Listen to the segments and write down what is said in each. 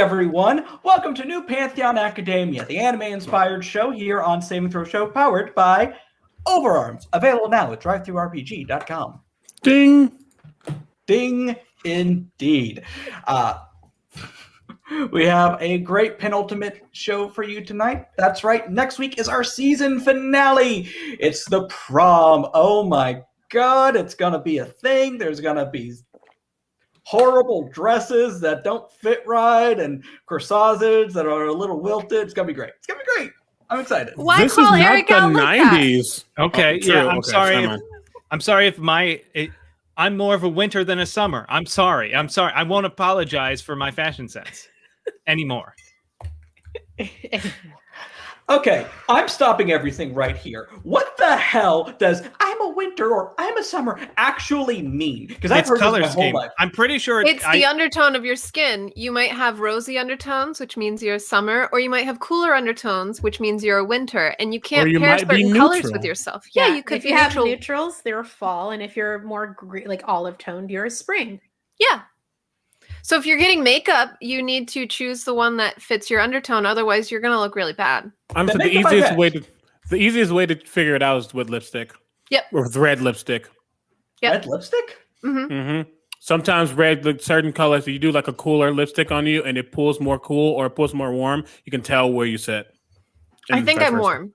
Everyone. Welcome to New Pantheon Academia, the anime inspired show here on Saving Throw Show, powered by Overarms. Available now at drivethrurpg.com. Ding. Ding, indeed. Uh, we have a great penultimate show for you tonight. That's right. Next week is our season finale. It's the prom. Oh my god, it's going to be a thing. There's going to be horrible dresses that don't fit right and corsage that are a little wilted. It's going to be great. It's going to be great. I'm excited. Why this call is Eric not out the like that? 90s. Okay, Oh, yeah, I'm Okay, sorry. If. I'm sorry if my it, I'm more of a winter than a summer. I'm sorry. I'm sorry. I won't apologize for my fashion sense anymore. Okay, I'm stopping everything right here. What the hell does I'm a winter or I'm a summer actually mean? Because I've It's heard color this my scheme. whole life. I'm pretty sure It's I, the undertone of your skin. You might have rosy undertones, which means you're a summer, or you might have cooler undertones, which means you're a winter, and you can't you pair be certain colors with yourself. Yeah, you could if be you have neutrals, they're fall, and if you're more gre- like olive toned, you're a spring. Yeah. So if you're getting makeup, you need to choose the one that fits your undertone. Otherwise, you're gonna look really bad. I'm the make it easiest way to the easiest way to figure it out is with lipstick. Yep. Or with red lipstick. Yep. Red lipstick? hmm hmm Sometimes red, like certain colors, you do like a cooler lipstick on you and it pulls more cool or it pulls more warm, you can tell where you sit. I think I'm versa. warm.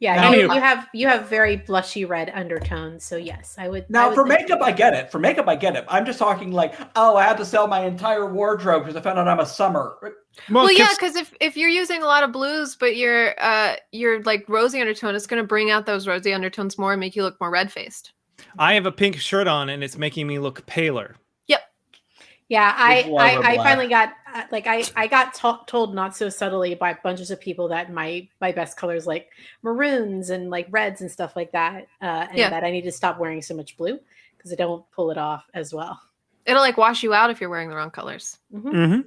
Yeah, Now- you, you have you have very blushy red undertones. So yes, I would. I Now, would for makeup, I get it. For makeup, I get it. I'm just talking like, oh, I had to sell my entire wardrobe because I found out I'm a summer. Well, yeah, because if, if you're using a lot of blues, but you're uh you're like rosy undertone, it's gonna bring out those rosy undertones more and make you look more red faced. I have a pink shirt on and it's making me look paler. Yep. Yeah, I I, I finally got like I I got to- told not so subtly by bunches of people that my my best colors like maroons and like reds and stuff like that, uh, and Yeah. that I need to stop wearing so much blue because I don't pull it off as well. It'll like wash you out if you're wearing the wrong colors. Mhm. Mhm.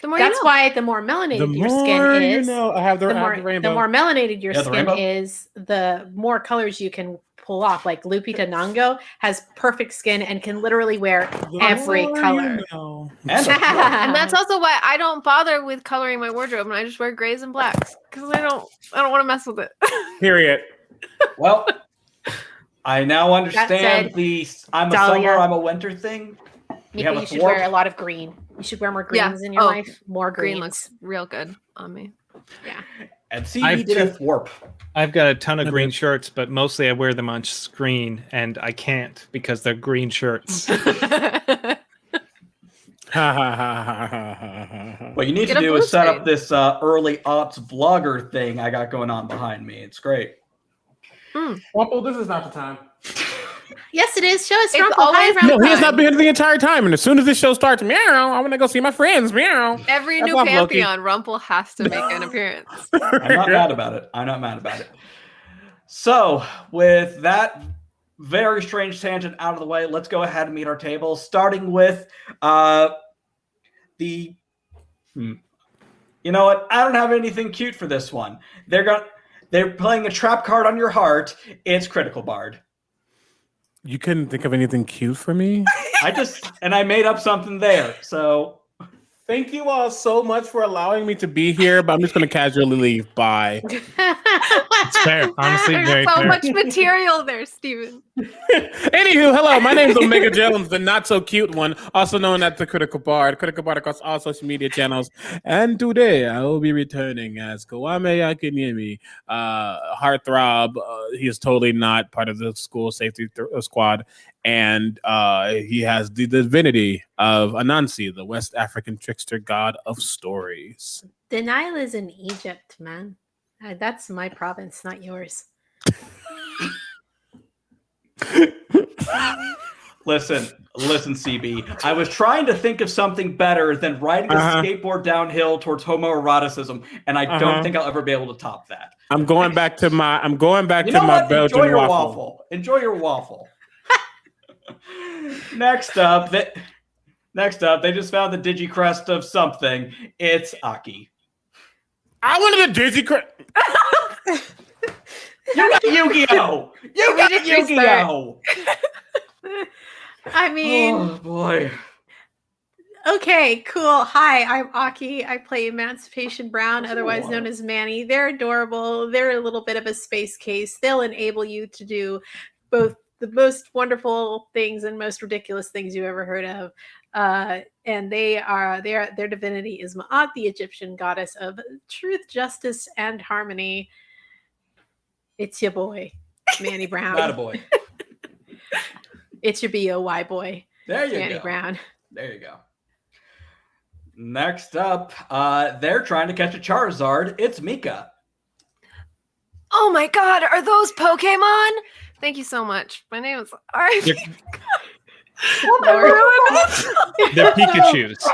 The more That's you know. why the more melanated The your more skin you is, know, I have the, the I have more the the, more melanated your Yeah, skin rainbow. is, the more colors you can pull off. Like Lupita Nyong'o has perfect skin and can literally wear The every more you color. know. And and that's also why I don't bother with coloring my wardrobe and I just wear grays and blacks because I don't I don't want to mess with it. Period. well, I now understand said, the I'm a Dahlia. summer, I'm a winter thing. We have a you should wear a lot of green. You should wear more Yeah. greens in your Oh, life. More greens. Green looks real good on me. And CB I've did a two- thwarp. I've got a ton of Okay. green shirts, but mostly I wear them on screen and I can't because they're green shirts. Ha ha ha ha ha ha ha ha. What you need Get to do is set up this uh, early ops vlogger thing I got going on behind me. It's great. Wumple, this is not the time. Yes, it is. Show us It's Rumpel. Hi, always- Rumpel. No, he has not been here the entire time. And as soon as this show starts, meow, I want to go see my friends. Meow. Every That's new off, pantheon, Rumpel has to make an appearance. I'm not mad about it. I'm not mad about it. So, with that very strange tangent out of the way, let's go ahead and meet our table, starting with uh, the. Hmm. You know what? I don't have anything cute for this one. They're going. They're playing a trap card on your heart. It's Critical Bard. You couldn't think of anything cute for me? I just and I made up something there. So Thank you all so much for allowing me to be here, but I'm just going to casually leave. Bye. It's fair. Honestly, There's very so fair. much material there, Steven. Anywho, hello. My name is Omega Jones, the not so cute one, also known as the Critical Bard. Critical Bard across all social media channels. And today I will be returning as Kwame Akinyemi, uh, heartthrob. Uh, he is totally not part of the school safety th- uh, squad. And uh, he has the divinity of Anansi, the West African trickster god of stories. The Nile is in Egypt, man. Uh, that's my province, not yours. listen, listen, CB. I was trying to think of something better than riding a Uh-huh. skateboard downhill towards homoeroticism, and I Uh-huh. don't think I'll ever be able to top that. I'm going back to my I'm going back You to my what? Belgian Enjoy your waffle. waffle. Enjoy your waffle. Next up, they, next up, they just found the digicrest of something. It's Aki. I wanted a Dizzy Cra- You got Yu-Gi-Oh! You got Yu-Gi-Oh! I mean, oh boy. Okay, cool. Hi, I'm Aki. I play Emancipation Brown, otherwise known as Manny. They're adorable. They're a little bit of a space case. They'll enable you to do both the most wonderful things and most ridiculous things you ever heard of. Uh, and they are their their divinity is Ma'at, the Egyptian goddess of truth, justice, and harmony. It's your boy, Manny Brown. Not a boy. It's your B-O-Y boy, There you go. Manny go. Brown. There you go. Next up, uh, they're trying to catch a Charizard. It's Mika. Oh my god, are those Pokemon? Thank you so much. My name is Ari. They're, I they're Pikachu's.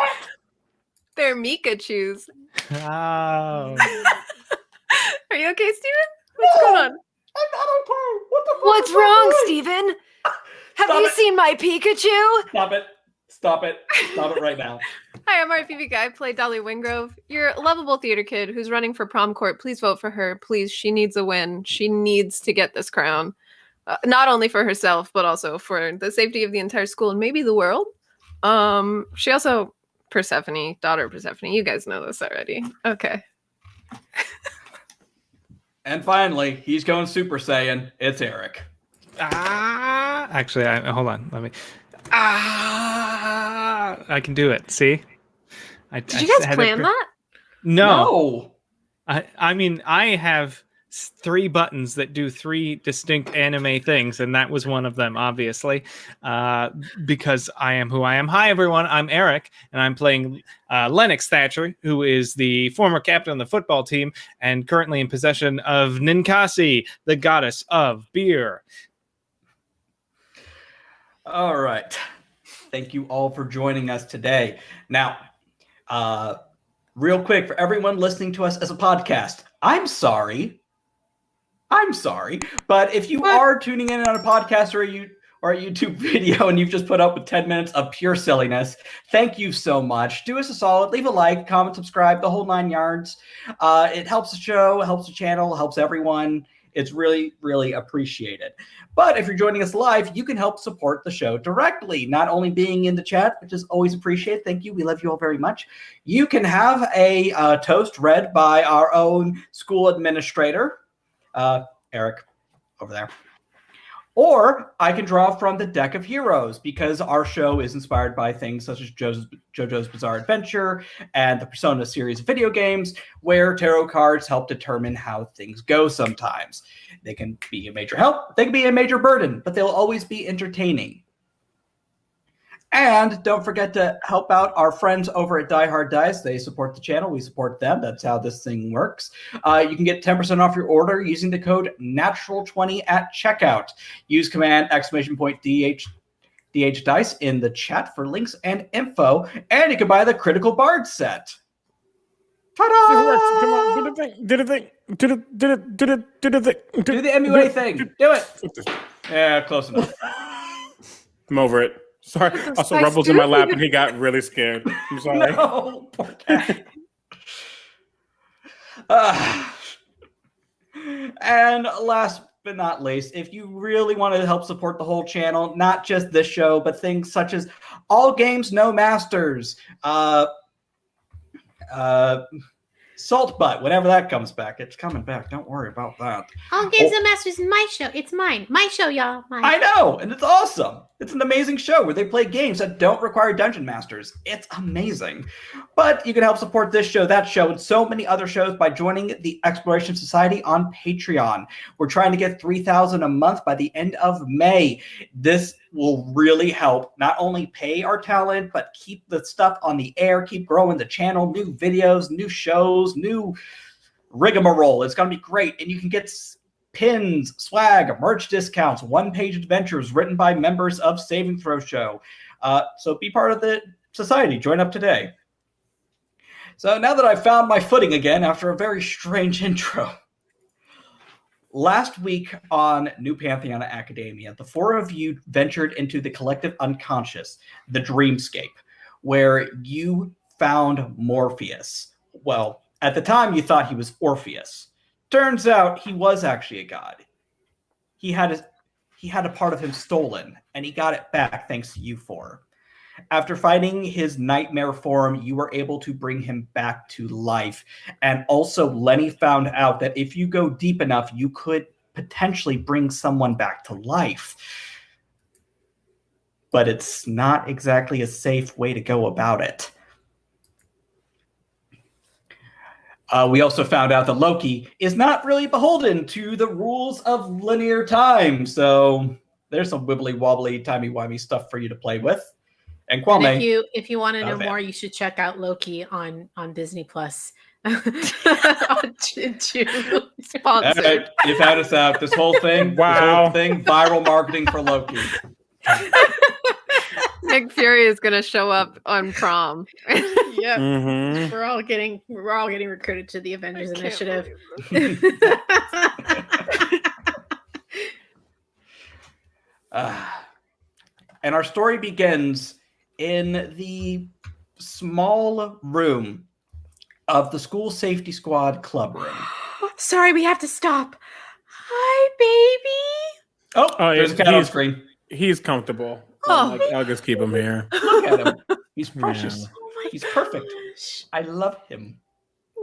They're Mikachu's. Oh. Are you okay, Steven? What's going on? I'm not okay. What the fuck What's wrong, doing? Steven? Have Stop you it. seen my Pikachu? Stop it. Stop it. Stop it right now. Hi, I'm RPV Guy. I play Dahlia Wingrove. You're a lovable theater kid who's running for prom court. Please vote for her. Please, she needs a win. She needs to get this crown. Uh, not only for herself, but also for the safety of the entire school and maybe the world. Um, she also Persephone, daughter of Persephone. You guys know this already. Okay. And finally, he's going Super Saiyan. It's Eric. Ah, actually, I, hold on. Let me. Ah, I can do it. See, I, Did you guys plan that? No, No. I, I mean, I have s- three buttons that do three distinct anime things, and that was one of them, obviously, uh, because I am who I am. Hi, everyone. I'm Eric, and I'm playing uh, Lennox Thatcher, who is the former captain of the football team and currently in possession of Ninkasi, the goddess of beer. All right. Thank you all for joining us today. Now, uh, real quick for everyone listening to us as a podcast, I'm sorry. I'm sorry, but if you What? are tuning in on a podcast or a, you, or a YouTube video and you've just put up with 10 minutes of pure silliness, thank you so much. Do us a solid, leave a like, comment, subscribe, the whole nine yards. Uh, it helps the show, helps the channel, helps everyone. It's really, really appreciated. But if you're joining us live, you can help support the show directly, not only being in the chat, which is always appreciated. Thank you. We love you all very much. You can have a uh, toast read by our own school administrator, uh, Eric, over there. Or I can draw from the deck of heroes because our show is inspired by things such as JoJo's, JoJo's Bizarre Adventure and the Persona series of video games, where tarot cards help determine how things go sometimes. They can be a major help, they can be a major burden, but they'll always be entertaining. And don't forget to help out our friends over at Die Hard Dice. They support the channel, we support them. That's how this thing works. Uh, you can get 10% off your order using the code natural20 at checkout. Use command exclamation point DH DH Dice in the chat for links and info, and you can buy the Critical Bard set. Ta-da! Come on, do the thing. Do the thing. Do the do the do the do the thing. Do the MUA thing. Do it. Yeah, close enough. I'm over it. Sorry. This is Also, my Rubble's in my lap and he got really scared. I'm sorry. No, poor cat. Ah. and last but not least, if you really want to help support the whole channel, not just this show, but things such as All Games No Masters, uh, uh, Salt Butt, whenever that comes back, it's coming back. Don't worry about that. All Games no Masters is my show. It's mine. My show, y'all. Mine. I know, and it's awesome. It's an amazing show where they play games that don't require dungeon masters. It's amazing. But you can help support this show, that show, and so many other shows by joining the Exploration Society on Patreon. We're trying to get 3000 a month by the end of May. This will really help not only pay our talent, but keep the stuff on the air, keep growing the channel, new videos, new shows, new rigmarole. It's going to be great. And you can get pins, swag, merch discounts, one page adventures written by members of Saving Throw Show. Uh, so be part of the society. Join up today. So now that I've found my footing again after a very strange intro. Last week on New Pantheon Academia, the four of you ventured into the collective unconscious, the dreamscape, where you found Morpheus. Well, at the time you thought he was Orpheus. Turns out he was actually a god. He had a, he had a part of him stolen, and he got it back thanks to you four. After fighting his nightmare form, you were able to bring him back to life. And also, Lenny found out that if you go deep enough, you could potentially bring someone back to life. But it's not exactly a safe way to go about it. Uh, we also found out that Loki is not really beholden to the rules of linear time. So there's some wibbly wobbly, timey wimey stuff for you to play with. And And Kwame, if you if you want to know more, you should check out Loki on on Disney Plus. On June. all Sponsored. right, you found us out. This whole thing, this Wow. whole thing, viral marketing for Loki. Nick Fury is gonna show up on prom. yep. Mhm. We're all getting we're all getting recruited to the Avengers I Initiative. believe this. Ah. and our story begins in the small room of the school safety squad club room. Sorry, we have to stop. Hi, baby. Oh, Oh, there's a cat on he's- screen. He's comfortable. Oh. Like, I'll just keep him here. Look at him. He's precious. Yeah. Oh my He's perfect. gosh. I love him.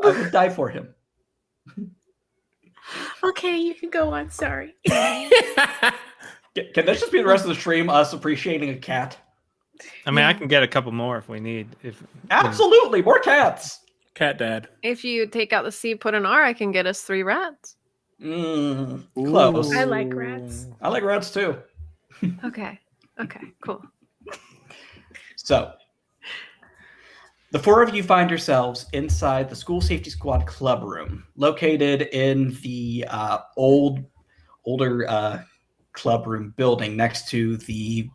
I would die for him. Okay, you can go on. Sorry. Can can this just be the rest of the stream? Us appreciating a cat? I mean, I can get a couple more if we need. If Absolutely, more cats. Cat dad. if you take out the C, put an R, I can get us three rats. Mm, close. I like rats. I like rats too. Okay. Okay. Cool. So, the four of you find yourselves inside the School Safety Squad club room, located in the uh, old, older uh, club room building next to the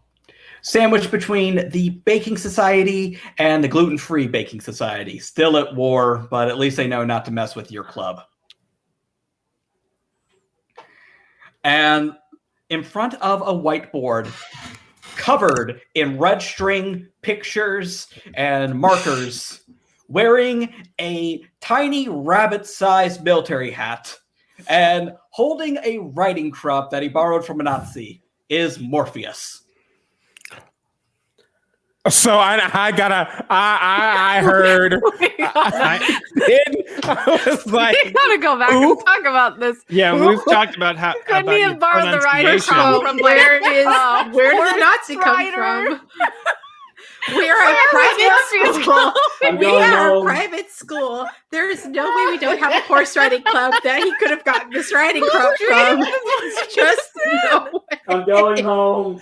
sandwich between the Baking Society and the Gluten Free Baking Society. Still at war, but at least they know not to mess with your club. And in front of a whiteboard covered in red string pictures and markers, wearing a tiny rabbit sized military hat and holding a riding crop that he borrowed from a Nazi, is Morpheus. So I, I gotta, I, I, I heard. I, did, I was like, we gotta go back Who? and talk about this. yeah, we've talked about how Couldn't about he your have borrowed the rider pronunciation. from where like, is uh, where did the Nazi come from? We are a private school. I'm We going are a private school. There is no way we don't have a horse riding club that he could have gotten this riding crop from. It's just no way. I'm going home.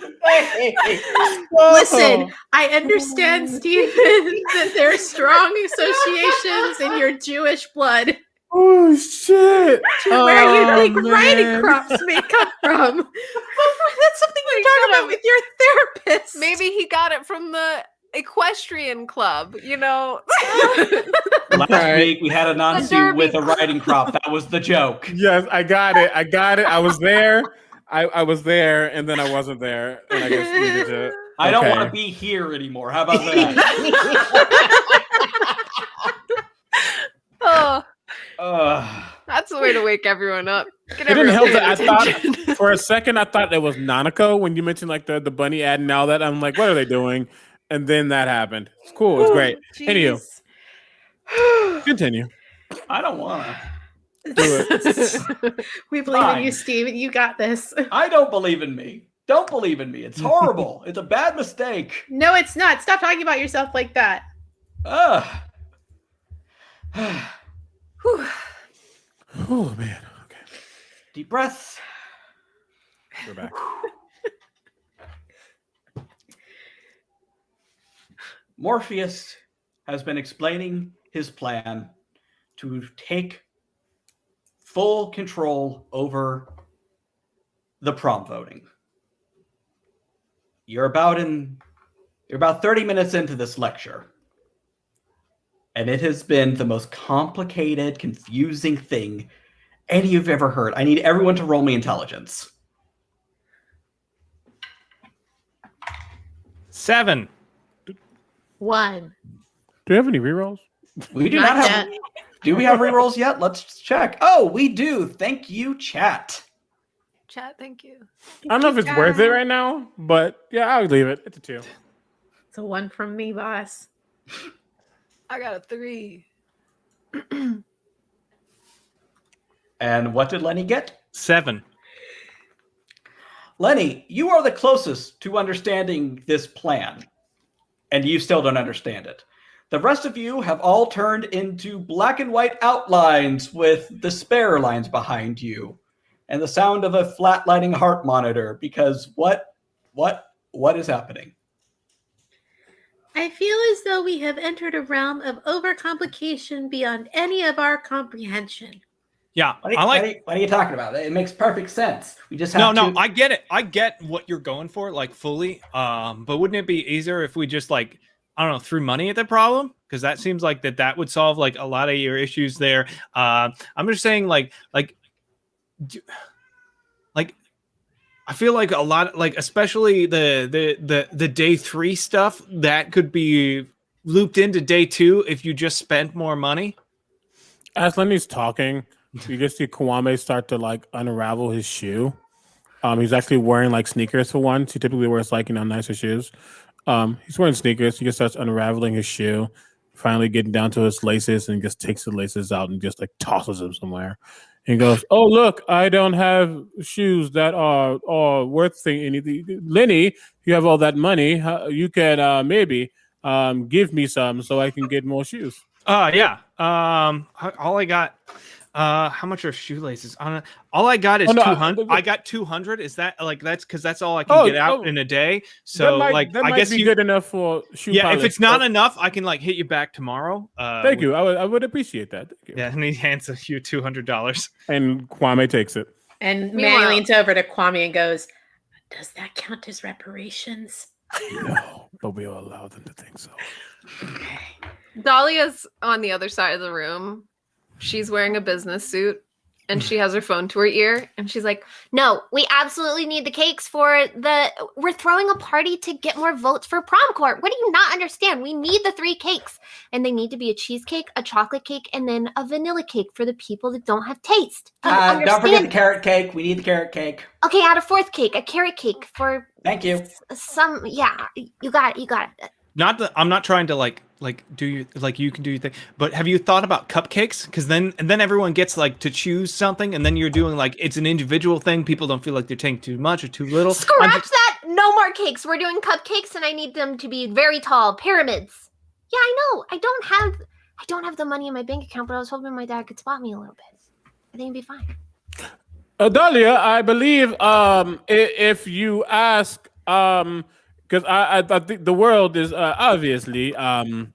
Listen, I understand, Stephen, that there are strong associations in your Jewish blood oh shit! where you Oh, think riding crops may come from. That's something we talk about with your therapist. Maybe he got it from the equestrian club. You know. Last Right. week we had a Nazi Derby with a riding crop. That was the joke. Yes, I got it. I got it. I was there. I, I was there, and then I wasn't there, and I guess needed to. I don't want to be here anymore. How about that? oh, Ugh. that's the way to wake everyone up. Get It didn't help everyone that I thought for a second I thought it was Nanako when you mentioned like the, the bunny ad and all that. I'm like, what are they doing? And then that happened. It's cool. It's great. Anywho, continue. I don't want to. Do it. we believe in you, Fine. Steve. You got this. I don't believe in me. Don't believe in me. It's horrible. it's a bad mistake. No, it's not. Stop talking about yourself like that. Ugh. Whew. Oh man. Okay, Deep breaths. we're back. Morpheus has been explaining his plan to take full control over the prom voting. You're about in you're about 30 minutes into this lecture. And it has been the most complicated, confusing thing any you've ever heard. I need everyone to roll me intelligence. Seven. One. Do you have any rerolls? We do Not not, have yet. Do we have rerolls yet? Let's check. Oh, we do. Thank you, chat. Chat, thank you. I don't know if it's worth it right now, but yeah, I'll leave it. It's a two. It's a one from me, boss. I got a three. And what did Lenny get? Seven. Lenny, you are the closest to understanding this plan, and you still don't understand it. The rest of you have all turned into black and white outlines with the spare lines behind you and the sound of a flatlining heart monitor because what what what is happening? I feel as though we have entered a realm of overcomplication beyond any of our comprehension. Yeah, What are, you, I like. what are you- what are you talking about? It makes perfect sense. We just have No, to no, I get it. I get what you're going for, like fully. Um, but wouldn't it be easier if we just like I don't know threw money at the problem? Because that seems like that that would solve like a lot of your issues there. Uh, I'm just saying, like, like, d- like, I feel like a lot, like especially the the the the day three stuff that could be looped into day two if you just spent more money. As Lenny's talking, you just see Kwame start to like unravel his shoe. Um, he's actually wearing like sneakers for once. He typically wears like you know nicer shoes. Um, he's wearing sneakers. He just starts unraveling his shoe, finally getting down to his laces, and just takes the laces out and just like tosses them somewhere. He goes, "Oh look, I don't have shoes that are are worth thing anything. Lenny, you have all that money. You can uh, maybe um, give me some so I can get more shoes." Uh yeah. Um all I got uh how much are shoelaces? On all I got is Oh, no, I- 200. I got 200. Is that like that's cuz that's all I can Oh, get out oh. in a day. that So might, like that I might guess be you good enough for shoe Yeah, if it's not Oh, enough, I can like hit you back tomorrow. Uh thank with- you. I would, I would appreciate that. Thank you. Yeah, and he hands you $200. And Kwame takes it. And Manny Meanwhile- leans over to Kwame and goes, Does that count as reparations? No, but we will allow them to think so. Okay. Dahlia's on the other side of the room. She's wearing a business suit and she has her phone to her ear and she's like, No, we absolutely need the cakes for the. We're throwing a party to get more votes for prom court. What do you not understand? We need the three cakes, and they need to be a cheesecake, a chocolate cake, and then a vanilla cake for the people that don't have taste. Do you Uh, don't forget the carrot cake. We need the carrot cake. Okay, add a fourth cake, a carrot cake for Thank you. s- some. Yeah, you got it. You got it. Not that I'm not trying to like like do you like you can do your thing, but have you thought about cupcakes? Because then and then everyone gets like to choose something, and then you're doing like it's an individual thing. People don't feel like they're taking too much or too little. Scratch just- that. No more cakes. We're doing cupcakes, and I need them to be very tall, pyramids. Yeah, I know. I don't have. I don't have the money in my bank account, but I was hoping my dad could spot me a little bit. I think it'd be fine. Adalia, I believe um, if you ask, because I, I, I think the world is uh, obviously um,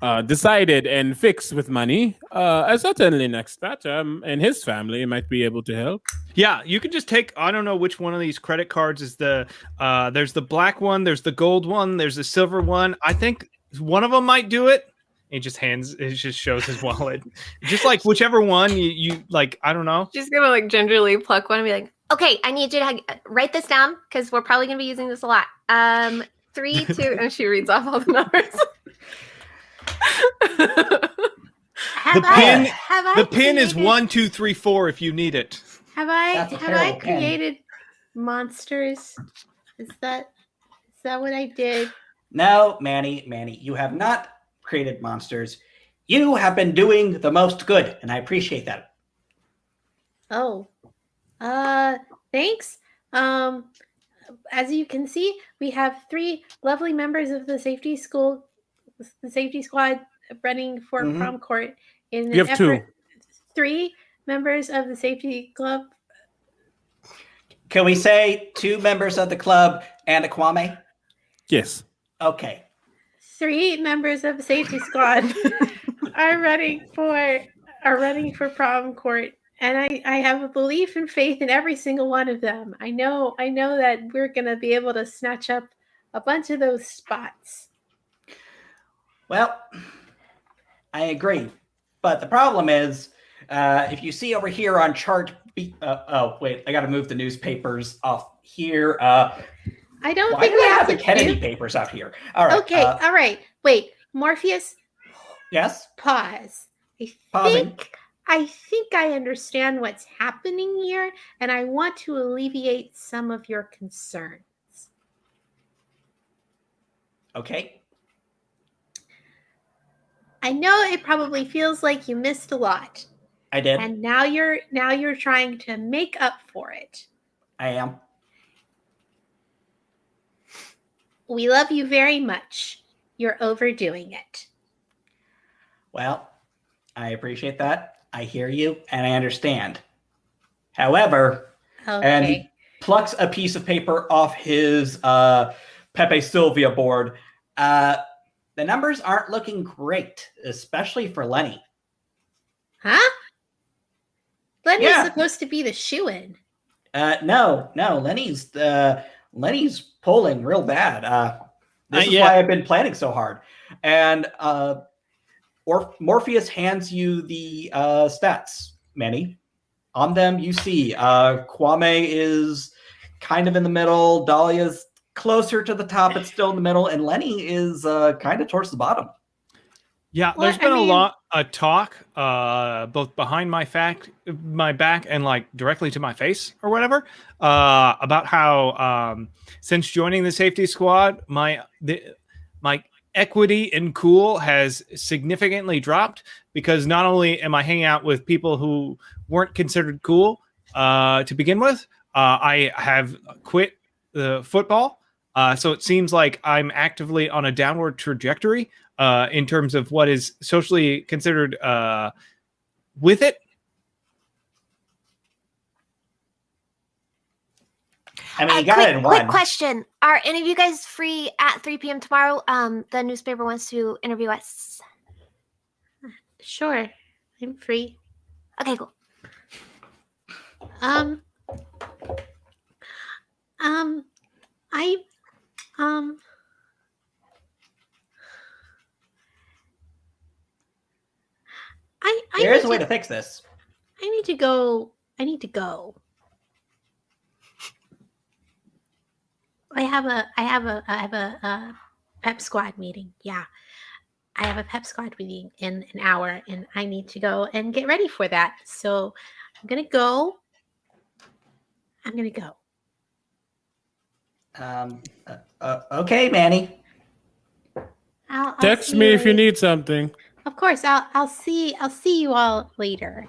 uh, decided and fixed with money. Uh, uh, certainly, next that um, and his family might be able to help. Yeah, you can just take. I don't know which one of these credit cards is the. Uh, there's the black one. There's the gold one. There's the silver one. I think one of them might do it. He just hands. It just shows his wallet. just like whichever one you, you like. I don't know. she's gonna like gingerly pluck one and be like, Okay, I need you to write this down because we're probably going to be using this a lot. Um, three, two. two, and she reads off all the numbers. Have The I, pin- have I The pin is one, two, three, four. If you need it. Have I That's have I terrible pin. created monsters? Is that is that what I did? No, Manny, Manny, you have not created monsters. You have been doing the most good, and I appreciate that. Oh. Uh thanks. Um as you can see, we have three lovely members of the safety school the safety squad running for Mhm. prom court in You an have two. three members of the safety club. Can we say two members of the club and a Kwame? Yes. Okay. Three members of the safety squad are running for are running for prom court and I, I have a belief and faith in every single one of them. I know I know that we're gonna be able to snatch up a bunch of those spots. Well, I agree. But the problem is, uh, if you see over here on chart B, uh, oh, wait, I got to move the newspapers off here. Uh, I don't why think do we I have have the Kennedy do- papers out here? All right. Okay, uh, all right. Wait, Morpheus, yes. pause. I Pausing. think I think I understand what's happening here, and I want to alleviate some of your concerns. Okay. I know it probably feels like you missed a lot. I did. And now you're now you're trying to make up for it. I am. We love you very much. You're overdoing it. Well, I appreciate that. I hear you and I understand. However, Okay. and he plucks a piece of paper off his uh, Pepe Sylvia board. Uh, the numbers aren't looking great, especially for Lenny. huh? Lenny's Yeah. supposed to be the shoe in. Uh, no, no, Lenny's uh, Lenny's pulling real bad. Uh, this Uh, is yeah. why I've been planning so hard. And uh, or- Morpheus hands you the uh, stats, Manny. On them, you see uh, Kwame is kind of in the middle. Dahlia's closer to the top, but still in the middle, and Lenny is uh, kind of towards the bottom. Yeah, Well, there's I been a mean- lot of talk, uh, both behind my fact, my back, and like directly to my face or whatever, uh, about how um, since joining the safety squad, my the my equity in cool has significantly dropped because not only am I hanging out with people who weren't considered cool uh, to begin with, uh, I have quit the football. Uh, so it seems like I'm actively on a downward trajectory uh, in terms of what is socially considered uh, with it. I mean, you got quick, it in quick question: Are any of you guys free at 3 p.m. tomorrow? Um, the newspaper wants to interview us. Sure. I'm free. Okay, cool. Um Um I um I I There is a way to, to fix this. I need to go I need to go. I have a I have a I have a, uh pep squad meeting. Yeah. I have a pep squad meeting in an hour and I need to go and get ready for that. So I'm going to go. I'm going to go. Um, uh, uh, okay, Manny. I'll, I'll Text see me if you need something. Of course, I'll I'll see I'll see you all later.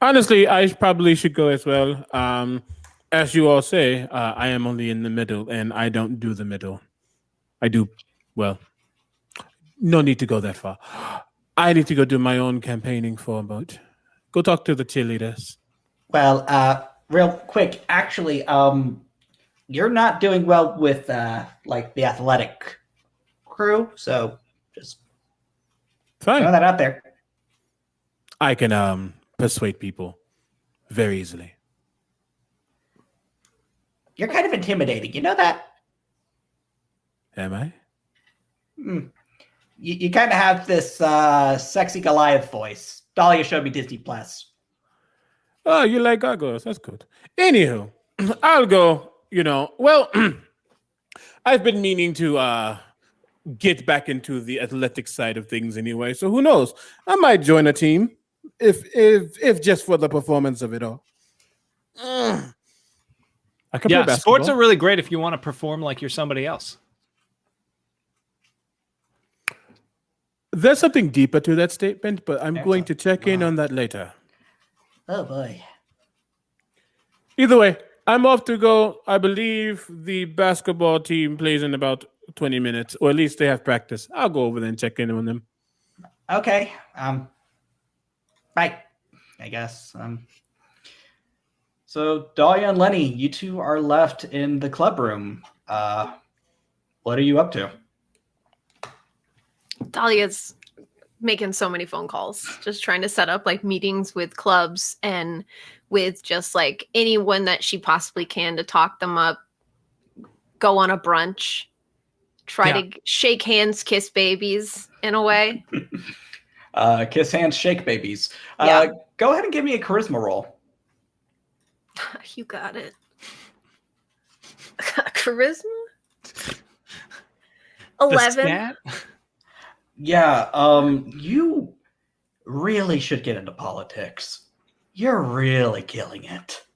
Honestly, I probably should go as well. Um, as you all say, uh, I am only in the middle, and I don't do the middle. I do well. No need to go that far. I need to go do my own campaigning for a vote. Go talk to the cheerleaders. Well, uh, real quick, actually, um, you're not doing well with uh, like the athletic crew, so just throw Fine. that out there. I can um persuade people very easily. You're kind of intimidating. You know that? Am I? Hmm. You, you kind of have this uh, sexy Goliath voice. Dahlia showed me Disney Plus. Oh, you like gargoyles? That's good. Anywho, I'll go. You know, well, I've been meaning to uh get back into the athletic side of things anyway. So who knows? I might join a team if if if just for the performance of it all. Ugh. I can yeah, play sports are really great if you want to perform like you're somebody else. There's something deeper to that statement, but I'm going to check in Wow. on that later. Oh boy. Either way, I'm off to go. I believe the basketball team plays in about 20 minutes, or at least they have practice. I'll go over there and check in on them. Okay. Um. Bye. I guess. Um. So Dahlia and Lenny, you two are left in the club room. Uh, what are you up to? Dahlia's making so many phone calls, just trying to set up like meetings with clubs and with just like anyone that she possibly can to talk them up, go on a brunch, try Yeah. to shake hands, kiss babies in a way. Uh, kiss hands, shake babies. Uh, Yeah. Go ahead and give me a charisma roll. you got it. Charisma? 11. Yeah. Um. You really should get into politics. You're really killing it.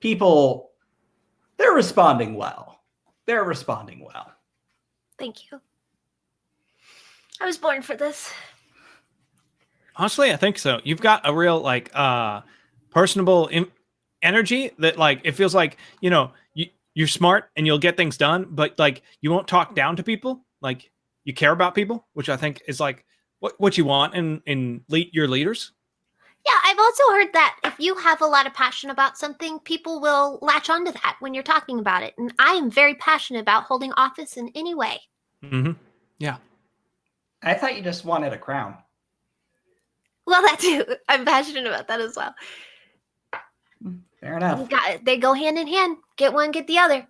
People, they're responding well. They're responding well. Thank you. I was born for this. Honestly, I think so. You've got a real like uh personable in- energy that like it feels like, you know, you you're smart and you'll get things done, but like you won't talk down to people. Like you care about people, which I think is like what what you want in in lead your leaders. Yeah, I've also heard that if you have a lot of passion about something, people will latch onto that when you're talking about it. And I am very passionate about holding office in any way. Mm-hmm. Yeah. I thought you just wanted a crown. Well, that too. I'm passionate about that as well. Fair You enough. got. They go hand in hand. Get one, get the other.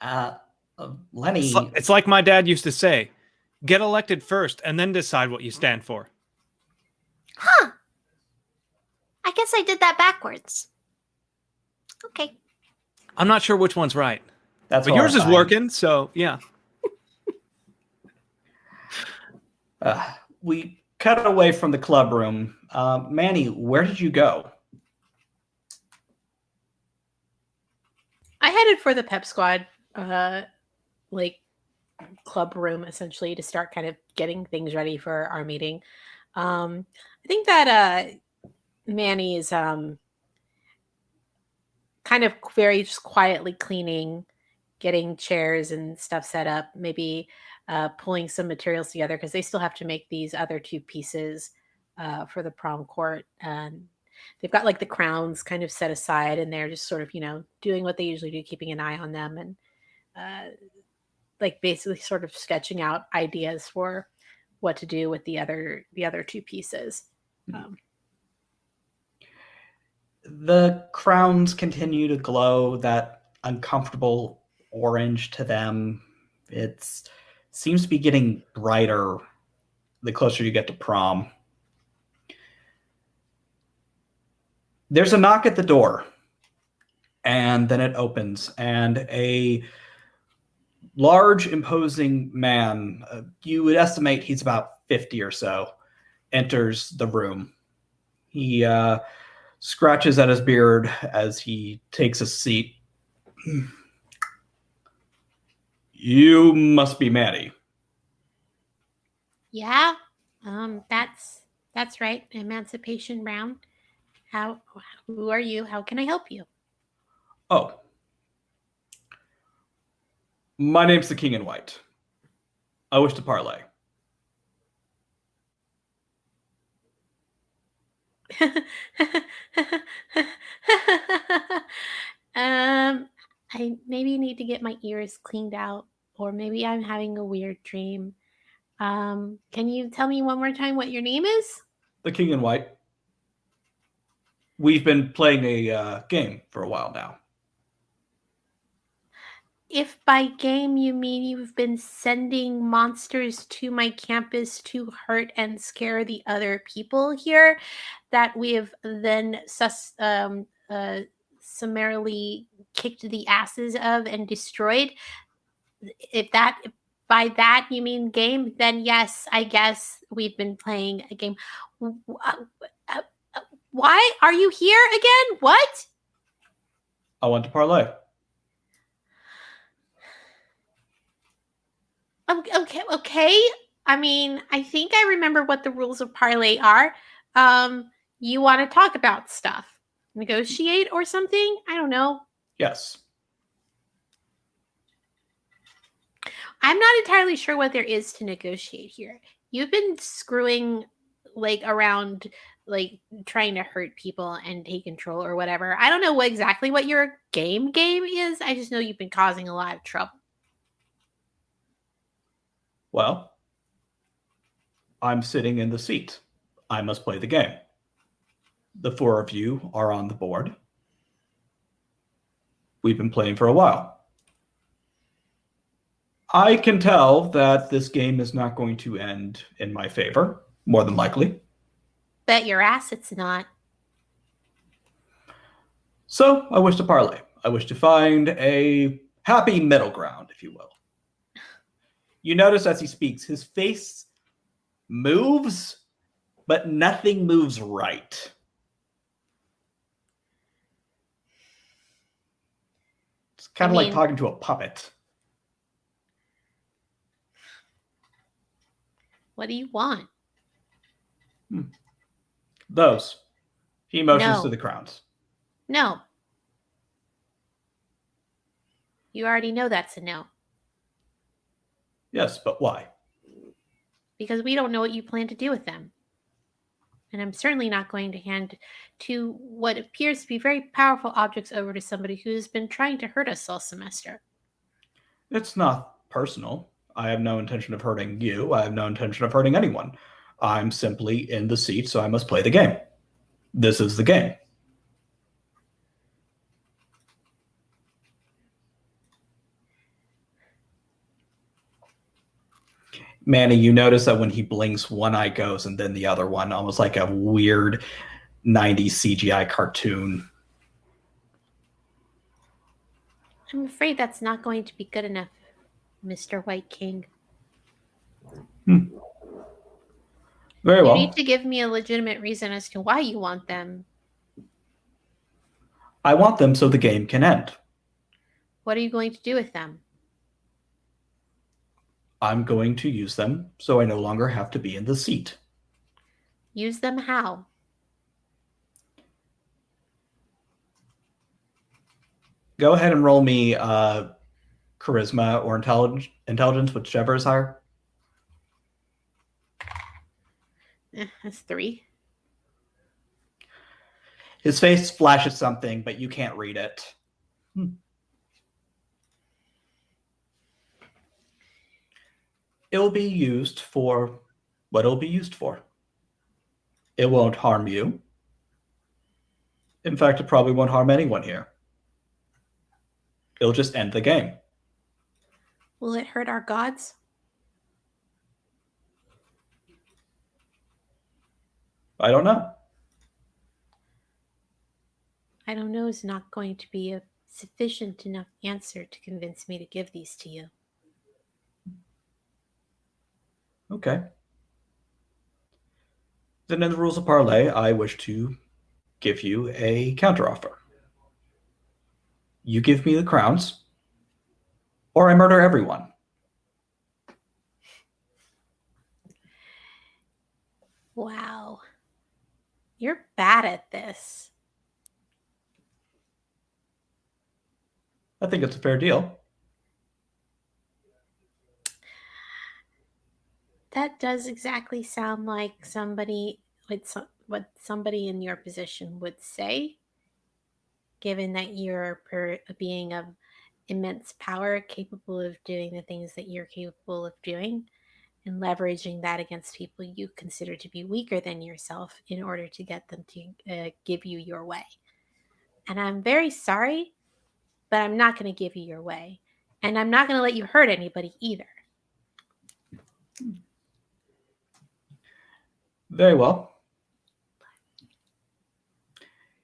Uh, uh, Lenny, It's, li- it's like my dad used to say, get elected first and then decide what you stand for. Huh. I guess I did that backwards. Okay. I'm not sure which one's right. that's but yours is working, so yeah. Uh, we cut away from the club room. Uh, Manny, where did you go? I headed for the pep squad, uh, like club room essentially to start kind of getting things ready for our meeting. Um, I think that uh, Manny is um, kind of very just quietly cleaning, getting chairs and stuff set up, maybe uh, pulling some materials together because they still have to make these other two pieces uh, for the prom court. And they've got like the crowns kind of set aside and they're just sort of you know doing what they usually do keeping an eye on them and uh, like basically sort of sketching out ideas for what to do with the other the other two pieces um, The crowns continue to glow that uncomfortable orange to them. It's seems to be getting brighter the closer you get to prom. There's a knock at the door, and then it opens, and a large, imposing man, uh, you would estimate he's about 50 or so, enters the room. He uh, scratches at his beard as he takes a seat. You must be Maddie. yeah um that's that's right emancipation brown how who are you how can i help you Oh. My name's the King in White. I wish to parlay. um, I maybe need to get my ears cleaned out, or maybe I'm having a weird dream. Um, can you tell me one more time what your name is? The King in White. We've been playing a uh, game for a while now. If by game you mean you've been sending monsters to my campus to hurt and scare the other people here, that we have then sus- um, uh, summarily kicked the asses of and destroyed, if that if by that you mean game, then yes, I guess we've been playing a game. Why are you here again? What? I want to parlay. Okay, okay. I mean, I think I remember what the rules of parlay are. Um, you want to talk about stuff, negotiate or something? I don't know. Yes. I'm not entirely sure what there is to negotiate here. You've been screwing like around like trying to hurt people and take control or whatever. I don't know what exactly what your game game is. I just know you've been causing a lot of trouble. Well, I'm sitting in the seat. I must play the game. The four of you are on the board. We've been playing for a while. I can tell that this game is not going to end in my favor, more than likely. Bet your ass it's not. So I wish to parlay. I wish to find a happy middle ground, if you will. You notice as he speaks, his face moves, but nothing moves right. It's kind I of mean, like talking to a puppet. What do you want? Hmm. Those. He motions No. to the crowns. No. You already know that's a no Yes, but why? because we don't know what you plan to do with them. And I'm certainly not going to hand to what appears to be very powerful objects over to somebody who's been trying to hurt us all semester. It's not personal. I have no intention of hurting you. I have no intention of hurting anyone. I'm simply in the seat, so I must play the game. This is the game. Manny, you notice that when he blinks, one eye goes and then the other one, almost like a weird 90s CGI cartoon. I'm afraid that's not going to be good enough, Mr. White King. Hmm. Very You well. need to give me a legitimate reason as to why you want them. I want them so the game can end. What are you going to do with them? I'm going to use them so I no longer have to be in the seat. Use them how? Go ahead and roll me uh, charisma or intelligence, intelligence, whichever is higher. Eh, that's three. His face flashes something, but you can't read it. Hmm. It'll be used for what it'll be used for. It won't harm you. In fact, it probably won't harm anyone here. It'll just end the game. Will it hurt our gods? I don't know. I don't know is not going to be a sufficient enough answer to convince me to give these to you. Okay. Then, in the rules of parlay, I wish to give you a counteroffer. You give me the crowns, or I murder everyone. Wow. You're bad at this. I think it's a fair deal. That does exactly sound like somebody with some, what somebody in your position would say, given that you're per, a being of immense power, capable of doing the things that you're capable of doing, and leveraging that against people you consider to be weaker than yourself in order to get them to uh, give you your way. And I'm very sorry, but I'm not going to give you your way. And I'm not going to let you hurt anybody either. Very well.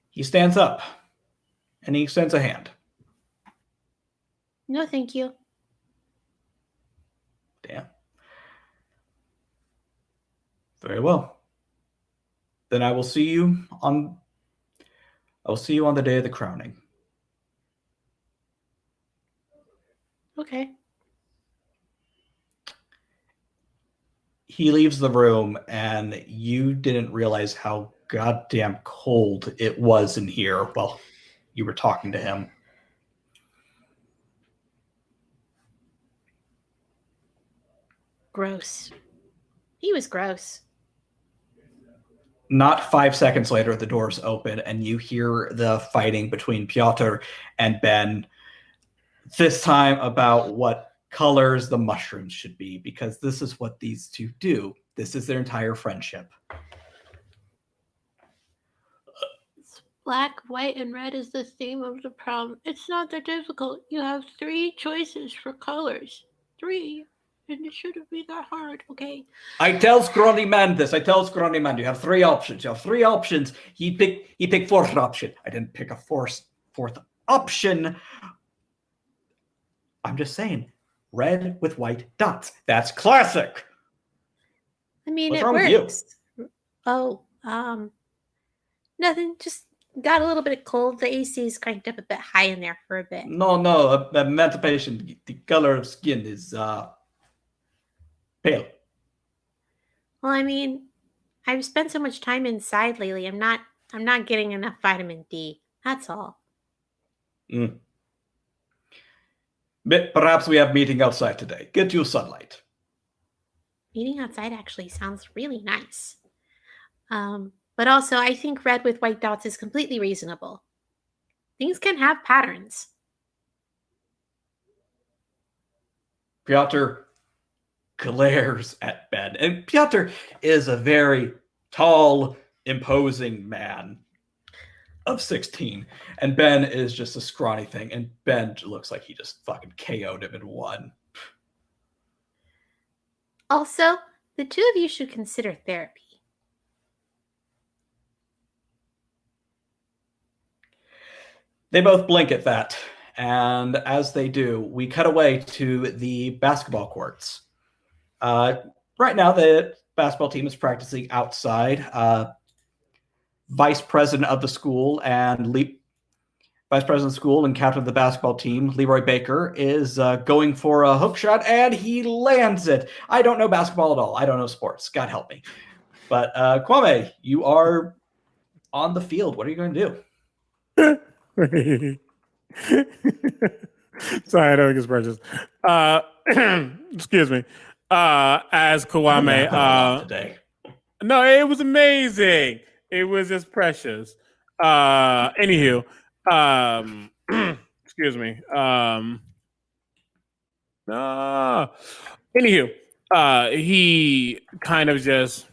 He stands up and he extends a hand. No, thank you. Damn. Very well. Then I will see you on I will see you on the day of the crowning. Okay. He leaves the room and you didn't realize how goddamn cold it was in here while you were talking to him. Gross. He was gross. Not five seconds later, the doors open and you hear the fighting between Piotr and Ben. This time about what colors the mushrooms should be, because this is what these two do. This is their entire friendship. Black, white, and red is the theme of the prom. It's not that difficult. You have three choices for colors. Three. And it shouldn't be that hard, okay? I tell Scrawny Man this. I tell Scrawny Man you have three options. You have three options. He picked he picked fourth option. I didn't pick a fourth fourth option. I'm just saying, red with white dots. That's classic. I mean, What's it wrong with you? works. Oh, um, nothing. Just got a little bit of cold. The AC is cranked up a bit high in there for a bit. No, no, uh, emancipation. The color of skin is uh, pale. Well, I mean, I've spent so much time inside lately. I'm not I'm not getting enough vitamin D. That's all. Mm. But perhaps we have meeting outside today. Get you sunlight. Meeting outside actually sounds really nice. Um, but also I think red with white dots is completely reasonable. Things can have patterns. Piotr glares at Ben. And Piotr is a very tall, imposing man of 16. And Ben is just a scrawny thing. And Ben looks like he just fucking KO'd him in one. Also, the two of you should consider therapy. They both blink at that. And as they do, we cut away to the basketball courts. Uh, right now, the basketball team is practicing outside. Uh, vice president of the school and Le- vice president of school and captain of the basketball team, Leroy Baker, is uh, going for a hook shot and he lands it. I don't know basketball at all. I don't know sports. God help me. But uh, Kwame, you are on the field. What are you going to do? Sorry, I don't think it's precious. Uh, excuse me. Uh, as Kwame, uh, today. no, it was amazing. It was just precious. Uh, anywho, um, excuse me. Um, uh, anywho, uh, he kind of just,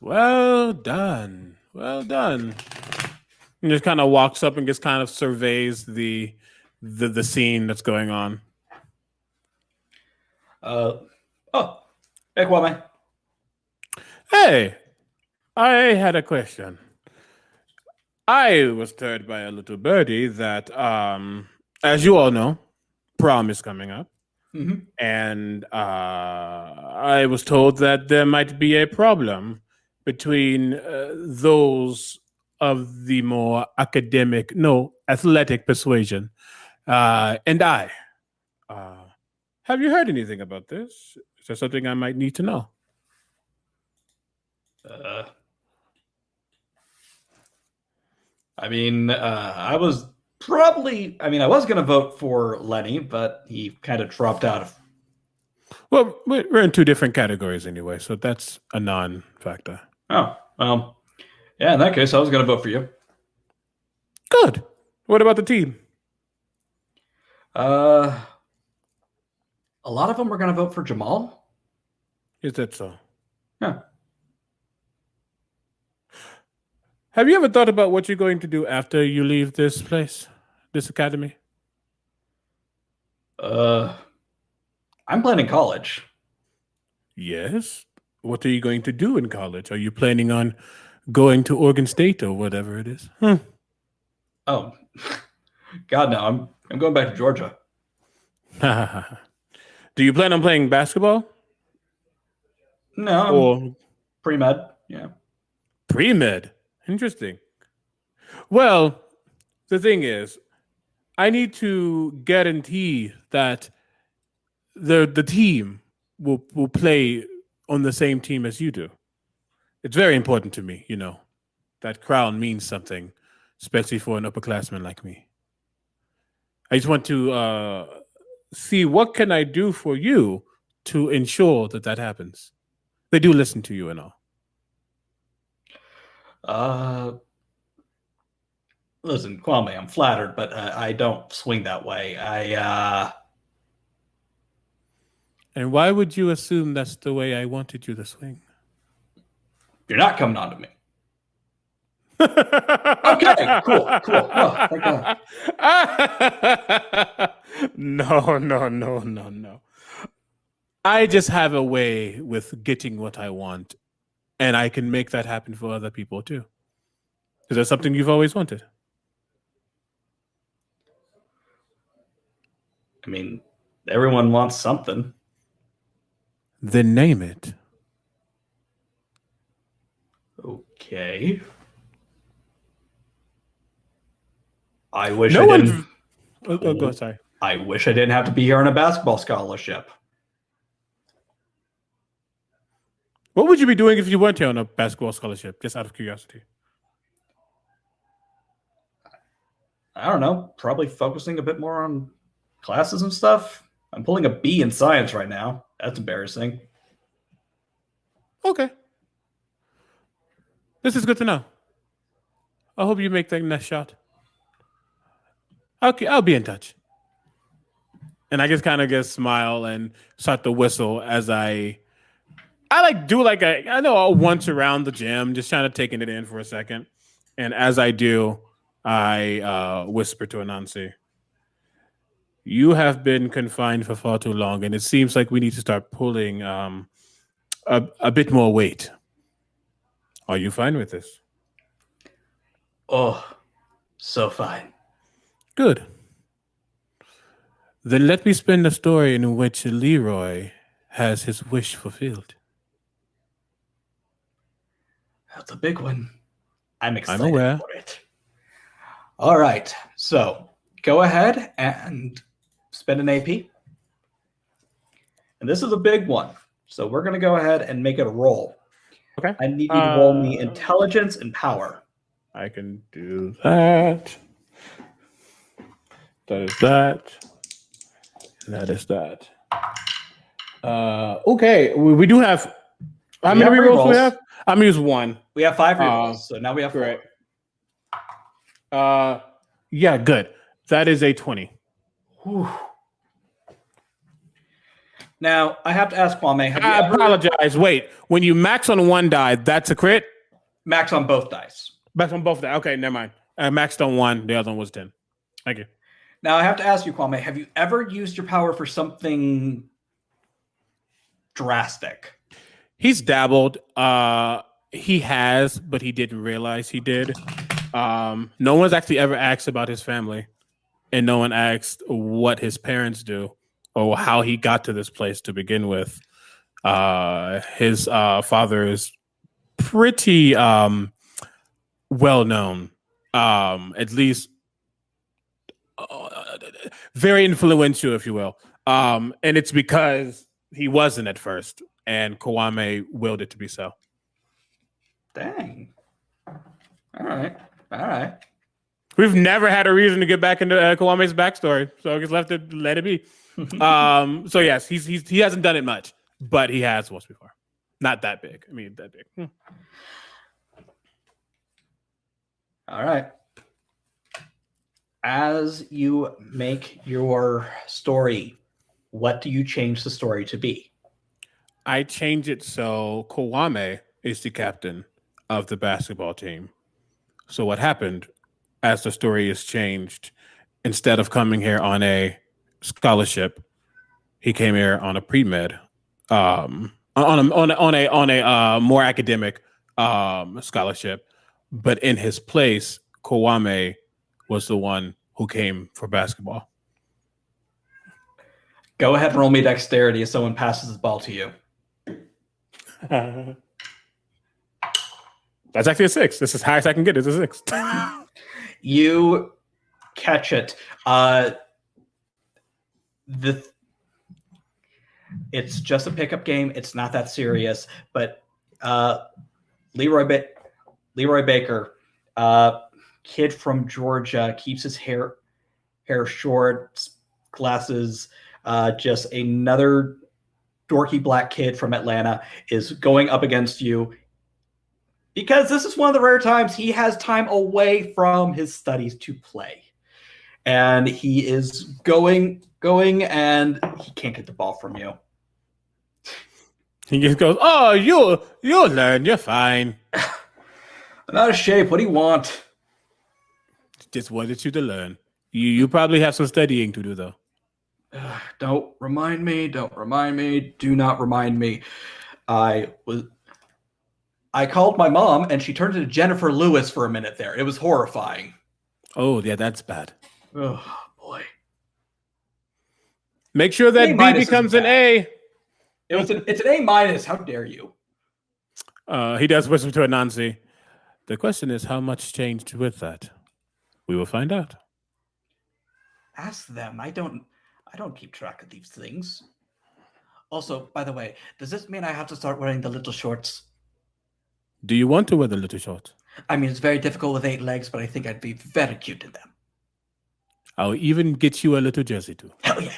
well done, well done. And just kind of walks up and just kind of surveys the the the scene that's going on. Uh, oh, hey, Kwame. Hey, I had a question. I was told by a little birdie that, um, as you all know, prom is coming up, Mhm. and uh, I was told that there might be a problem between uh, those of the more academic, no, athletic persuasion, uh, and I. Uh, have you heard anything about this? Is there something I might need to know? Uh, I mean, uh, I was probably, I mean, I was going to vote for Lenny, but he kind of dropped out of. Well, we're we're in two different categories anyway, so that's a non-factor. Oh, well, yeah, in that case, I was going to vote for you. Good. What about the team? Uh, a lot of them were going to vote for Jamal. Is that so? Yeah. Have you ever thought about what you're going to do after you leave this place, this academy? Uh, I'm planning college. Yes. What are you going to do in college? Are you planning on going to Oregon State or whatever it is? Hmm. Oh, God, no, I'm I'm going back to Georgia. do you plan on playing basketball No, or pre med. Yeah. pre med? Interesting. Well, the thing is, I need to guarantee that the the team will will play on the same team as you do. It's very important to me, you know. That crown means something, especially for an upperclassman like me. I just want to uh, see what can I do for you to ensure that that happens. They do listen to you and all. Uh, listen, Kwame, I'm flattered, but uh, I don't swing that way. I uh, And why would you assume that's the way I wanted you to swing? you're not coming on to me. Okay, cool, cool. Oh, no, no, no, no, no. I just have a way with getting what I want, and I can make that happen for other people too. Is that something you've always wanted? I mean, everyone wants something. Then name it. Okay. I wish No I one. didn't. Oh, oh, go sorry. I wish I didn't have to be here on a basketball scholarship. What would you be doing if you weren't here on a basketball scholarship? Just out of curiosity. I don't know. Probably focusing a bit more on classes and stuff. I'm pulling a B in science right now. That's embarrassing. Okay. This is good to know. I hope you make that next shot. Okay, I'll be in touch. And I just kind of just smile and start to whistle as I, I like do like a I know I'll once around the gym, just kind of taking it in for a second. And as I do, I uh, whisper to Anansi, "You have been confined for far too long, and it seems like we need to start pulling um, a, a bit more weight. Are you fine with this? Oh, so fine. Good. Then let me spin a story in which Leroy has his wish fulfilled. That's a big one. I'm excited aware. for it. All right. So go ahead and spend an AP. And this is a big one. So we're going to go ahead and make it a roll. Okay. I need you to roll me Uh, intelligence and power. I can do that. That is that. That is that. Uh, okay, we, we do have. How We many have rerolls do we have? I'm gonna use one. We have five uh, so now we have four. Great. Uh, yeah, good. That is a twenty. Whew. Now I have to ask Kwame. Have you I ever apologize. Wait, when you max on one die, that's a crit. max on both dice? Max on both die. Okay, never mind. I maxed on one. The other one was ten. Thank you. Now I have to ask you, Kwame. Have you ever used your power for something drastic? He's dabbled. Uh, he has, but he didn't realize he did. Um, no one's actually ever asked about his family, and no one asked what his parents do or how he got to this place to begin with. Uh, his uh, father is pretty um, well known, um, at least very influential, if you will. Um, and it's because he wasn't at first, and Kwame willed it to be so. Dang. All right. All right. We've never had a reason to get back into uh, Kwame's backstory, so I just left it, let it be. Um, so yes, he's, he's he hasn't done it much, but he has once before. Not that big. I mean, that big. Hmm. All right. As you make your story, what do you change the story to be? I change it so Kwame is the captain of the basketball team. So what happened as the story is changed, instead of coming here on a scholarship, he came here on a pre-med, um, on a on a on a, on a uh, more academic um, scholarship. But in his place, Kwame was the one who came for basketball. Go ahead and roll me dexterity if someone passes the ball to you. That's actually a six. This is highest I can get. Is a six. You catch it. Uh, the it's just a pickup game. It's not that serious. But uh, Leroy ba- Leroy Baker, uh, kid from Georgia, keeps his hair hair short, glasses. Uh, just another dorky black kid from Atlanta is going up against you because this is one of the rare times he has time away from his studies to play. And he is going, going, and he can't get the ball from you. He just goes, "Oh, you'll you'll learn. You're fine. I'm out of shape. What do you want? Just wanted you to learn. You you probably have some studying to do though." Ugh, don't remind me. Don't remind me. Do not remind me. I was. I called my mom, and she turned into Jennifer Lewis for a minute there. It was horrifying. Oh yeah, that's bad. Oh boy. Make sure that A B becomes an A. It was. An, it's an A minus. How dare you? Uh, he does whisper to Anansi. The question is, how much changed with that? We will find out. Ask them. I don't. I don't keep track of these things. Also, by the way, does this mean I have to start wearing the little shorts? Do you want to wear the little shorts? I mean, it's very difficult with eight legs, but I think I'd be very cute in them. I'll even get you a little jersey too. Hell yeah.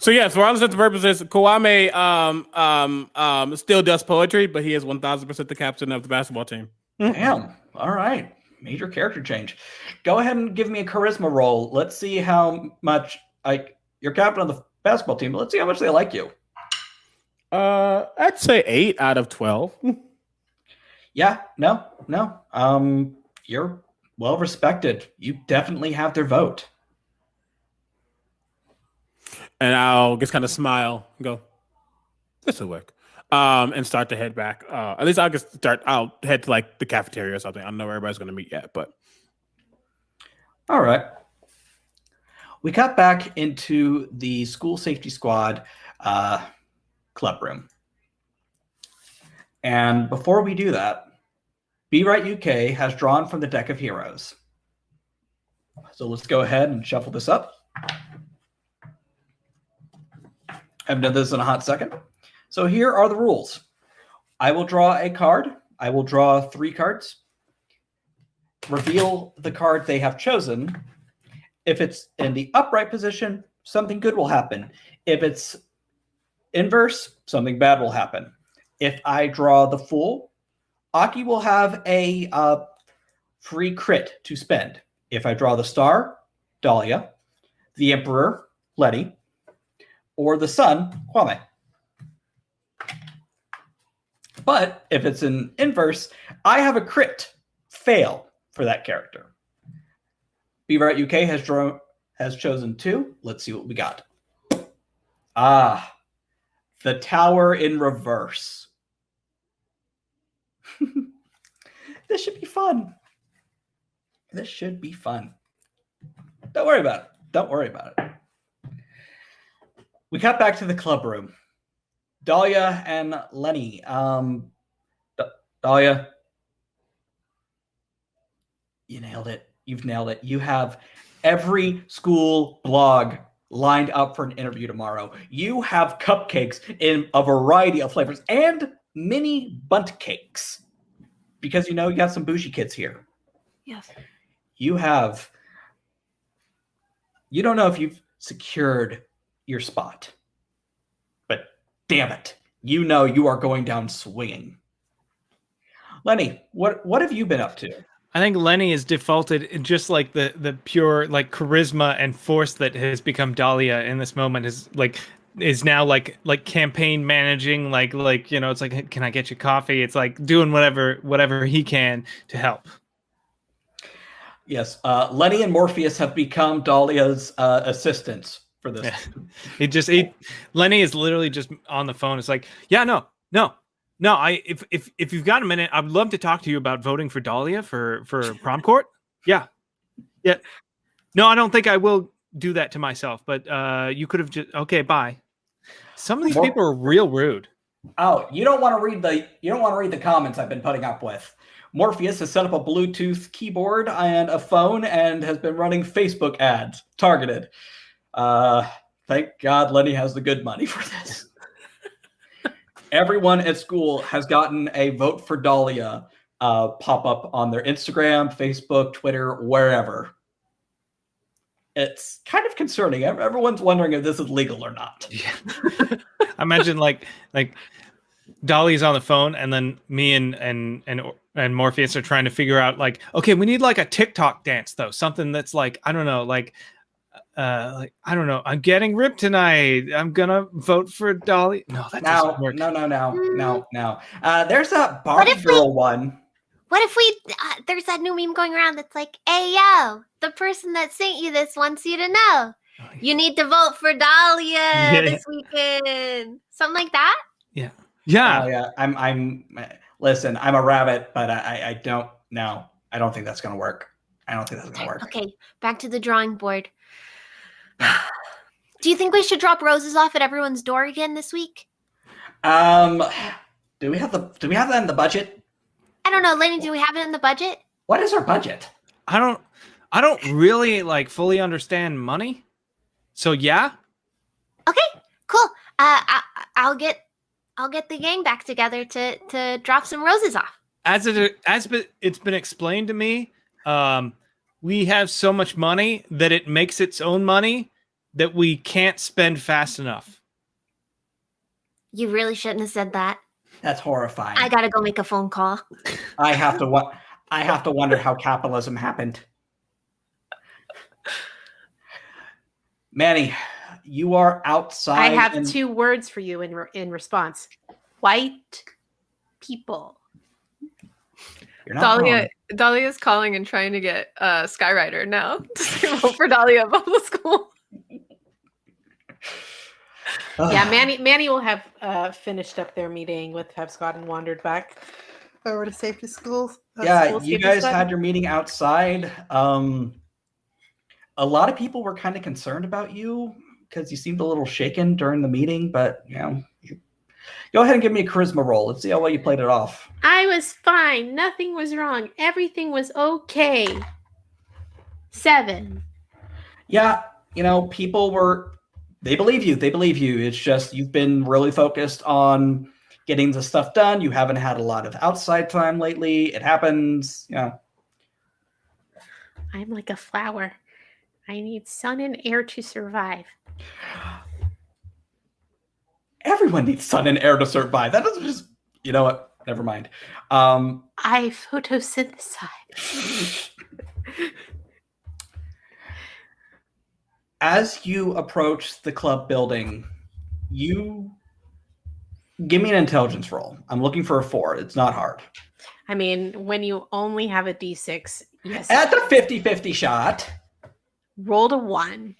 So yes, for all intents and purposes, Kwame um, um, um, still does poetry, but he is one thousand percent the captain of the basketball team. Damn. All right. Major character change. Go ahead and give me a charisma roll. Let's see how much like you're captain of the basketball team. Let's see how much they like you. Uh, I'd say eight out of twelve. Yeah, no, no. Um, you're well respected. You definitely have their vote. and I'll just kind of smile and go, "This will work," um, and start to head back. Uh, at least I'll just start. I'll head to like the cafeteria or something. I don't know where everybody's going to meet yet, but All right. We got back into the school safety squad uh, club room. And before we do that, Be Right UK has drawn from the deck of heroes. So let's go ahead and shuffle this up. I've done this in a hot second. So here are the rules. I will draw a card. I will draw three cards. Reveal the card they have chosen. If it's in the upright position, something good will happen. If it's inverse, something bad will happen. If I draw the fool, Aki will have a uh, free crit to spend. If I draw the star, Dahlia, the emperor, Letty, or the sun, Kwame. But if it's an inverse, I have a crit fail for that character. Beaver UK has drawn has chosen two. Let's see what we got. Ah, the tower in reverse. this should be fun. This should be fun. Don't worry about it. Don't worry about it. We cut back to the club room. Dahlia and Lenny. Um, Dahlia, you nailed it. You've nailed it. You have every school blog lined up for an interview tomorrow. You have cupcakes in a variety of flavors and mini bundt cakes because you know you got some bougie kids here. Yes. You have, you don't know if you've secured your spot, damn it, you know you are going down swinging. Lenny, what what have you been up to? I think Lenny is defaulted in just like the the pure like charisma and force that has become Dahlia in this moment is like is now like like campaign managing like like you know it's like can I get you coffee it's like doing whatever whatever he can to help Yes, uh, Lenny and Morpheus have become Dahlia's uh, assistants for this. Yeah. he just he Lenny is literally just on the phone it's like yeah no no no I if if if you've got a minute I'd love to talk to you about voting for Dahlia for for prom court yeah yeah no I don't think I will do that to myself but uh you could have just okay bye some of these Mor- people are real rude Oh, you don't want to read the you don't want to read the comments I've been putting up with. Morpheus has set up a Bluetooth keyboard and a phone and has been running Facebook ads targeted. Uh, thank God Lenny has the good money for this. Everyone at school has gotten a vote for Dahlia uh, pop up on their Instagram, Facebook, Twitter, wherever. It's kind of concerning. Everyone's wondering if this is legal or not. Yeah. I imagine like like Dolly's on the phone and then me and and and and Morpheus are trying to figure out like okay, we need like a TikTok dance though. Something that's like I don't know, like uh like I don't know. I'm getting ripped tonight. I'm going to vote for Dolly. No, that Now, doesn't work. no, no, no, no, no. Uh, there's a Barbie if we- one. What if we? Uh, there's that new meme going around that's like, "Hey yo, the person that sent you this wants you to know you need to vote for Dahlia Yeah. this weekend." Something like that. Yeah. Oh yeah, I'm. I'm. Listen, I'm a rabbit, but I. I- I don't. No, I don't think that's gonna work. I don't think that's gonna work. Okay, back to the drawing board. Do you think we should drop roses off at everyone's door again this week? Um, do we have the? Do we have that in the budget? I don't know, Lenny. Do we have it in the budget? What is our budget? I don't I don't really like fully understand money. So yeah, Okay, cool. I, I'll get I'll get the gang back together to to drop some roses off. As it as be- it's been explained to me, um, we have so much money that it makes its own money that we can't spend fast enough. You really shouldn't have said that. That's horrifying. I gotta go make a phone call. I have to wa- I have to wonder how capitalism happened. Manny, you are outside. I have and- two words for you in re- in response. White people. You're not Dahlia, wrong. Dahlia is calling and trying to get uh, Skyrider now to vote for Dahlia above the school. Yeah, Manny Manny will have uh, finished up their meeting with Scott and wandered back over to safety schools. uh, yeah, school you guys squad. had your meeting outside. Um, a lot of people were kind of concerned about you because you seemed a little shaken during the meeting, but you know, you, go ahead and give me a charisma roll. Let's see how well you played it off. I was fine. Nothing was wrong. Everything was okay. Seven. Yeah, you know, people were they believe you. They believe you. It's just you've been really focused on getting the stuff done. You haven't had a lot of outside time lately. It happens, you know. I'm like a flower. I need sun and air to survive. Everyone needs sun and air to survive. That doesn't just you know what? Never mind. Um I photosynthesize. as you approach the club building, you give me an intelligence roll. I'm looking for a four. It's not hard. I mean, when you only have a d6, yes, At the 50 50 shot. rolled a one.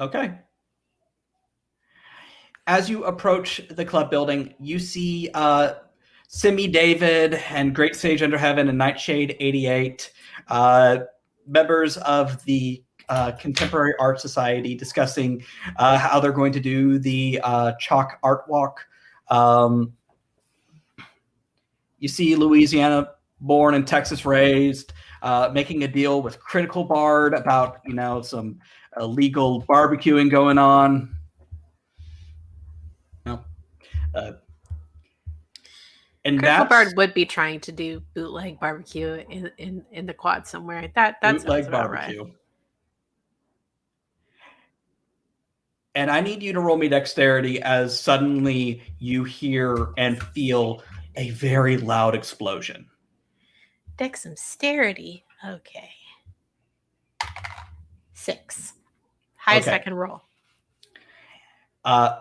Okay. As you approach the club building, you see uh, Simi David and Great Sage Under Heaven and Nightshade 88, uh, members of the uh, Contemporary Art Society, discussing uh, how they're going to do the uh, chalk art walk. Um, you see Louisiana born and Texas raised, uh, making a deal with Critical Bard about, you know, some illegal barbecuing going on. No. Uh, and Critical that's Bard would be trying to do bootleg barbecue in, in, in the quad somewhere. That that bootleg sounds about right. barbecue. And I need you to roll me dexterity as suddenly you hear and feel a very loud explosion. Dexterity. Okay. Six. Highest I can roll. Uh,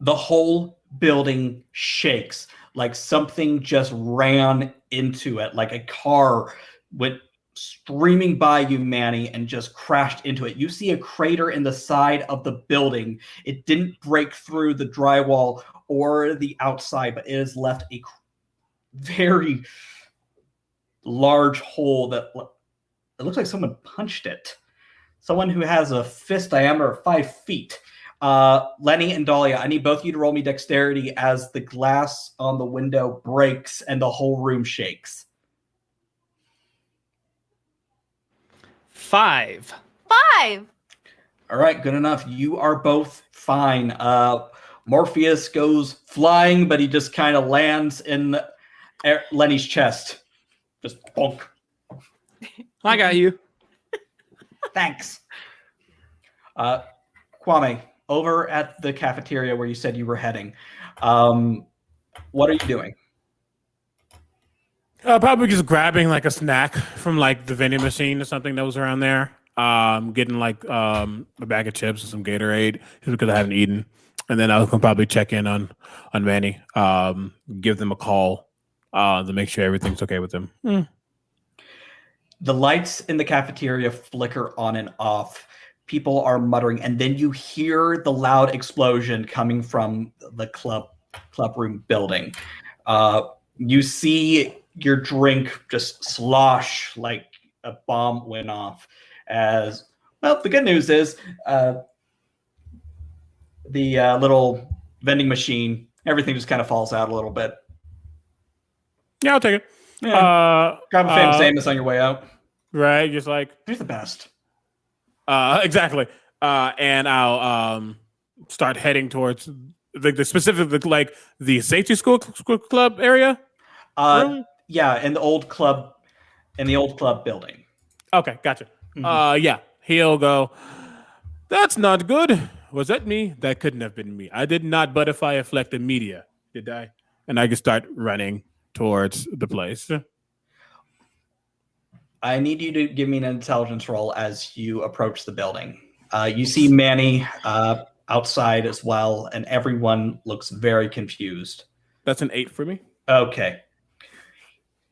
the whole building shakes like something just ran into it, like a car went streaming by you, Manny, and just crashed into it. You see a crater in the side of the building. It didn't break through the drywall or the outside, but it has left a very large hole that it looks like someone punched it. Someone who has a fist diameter of five feet. Uh, Lenny and Dahlia, I need both of you to roll me dexterity as the glass on the window breaks and the whole room shakes. Five. Five. All right, good enough. You are both fine. Uh, Morpheus goes flying, but he just kind of lands in Er- Lenny's chest. Just bonk. I got you. Thanks. Uh, Kwame, over at the cafeteria where you said you were heading, um, what are you doing? Uh, probably just grabbing like a snack from like the vending machine or something that was around there. Um, getting like um a bag of chips and some Gatorade just because I haven't eaten, and then I'll probably check in on on Manny. Um, give them a call uh to make sure everything's okay with them. Hmm. The lights in the cafeteria flicker on and off. People are muttering, and then you hear the loud explosion coming from the club club room building. Uh, you see your drink just slosh like a bomb went off. As well, the good news is uh, the uh, little vending machine, everything just kind of falls out a little bit. Yeah, I'll take it. Yeah, Uh, grab a famous uh, Amos on your way out. right, just like You're the best. Uh, exactly. Uh, and I'll um, start heading towards like the specific like the safety school, club area. Uh, room? yeah, in the old club, in the old club building. Okay, gotcha. Mhm. Uh, yeah, he'll go. That's not good. Was that me? That couldn't have been me. I did not butterfly affect the media, did I? And I can start running towards the place. I need you to give me an intelligence roll as you approach the building. Uh, you see Manny uh, outside as well, and everyone looks very confused. That's an eight for me. Okay.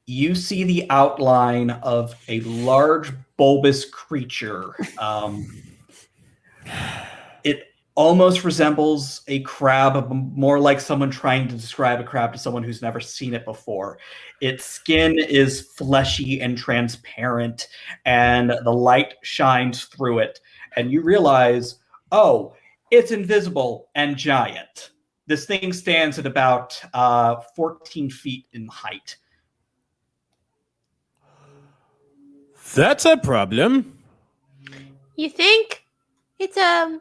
You see the outline of a large bulbous creature. Um, it almost resembles a crab, more like someone trying to describe a crab to someone who's never seen it before. Its skin is fleshy and transparent, and the light shines through it. And you realize, oh, it's invisible and giant. This thing stands at about uh, 14 feet in height. That's a problem. You think it's um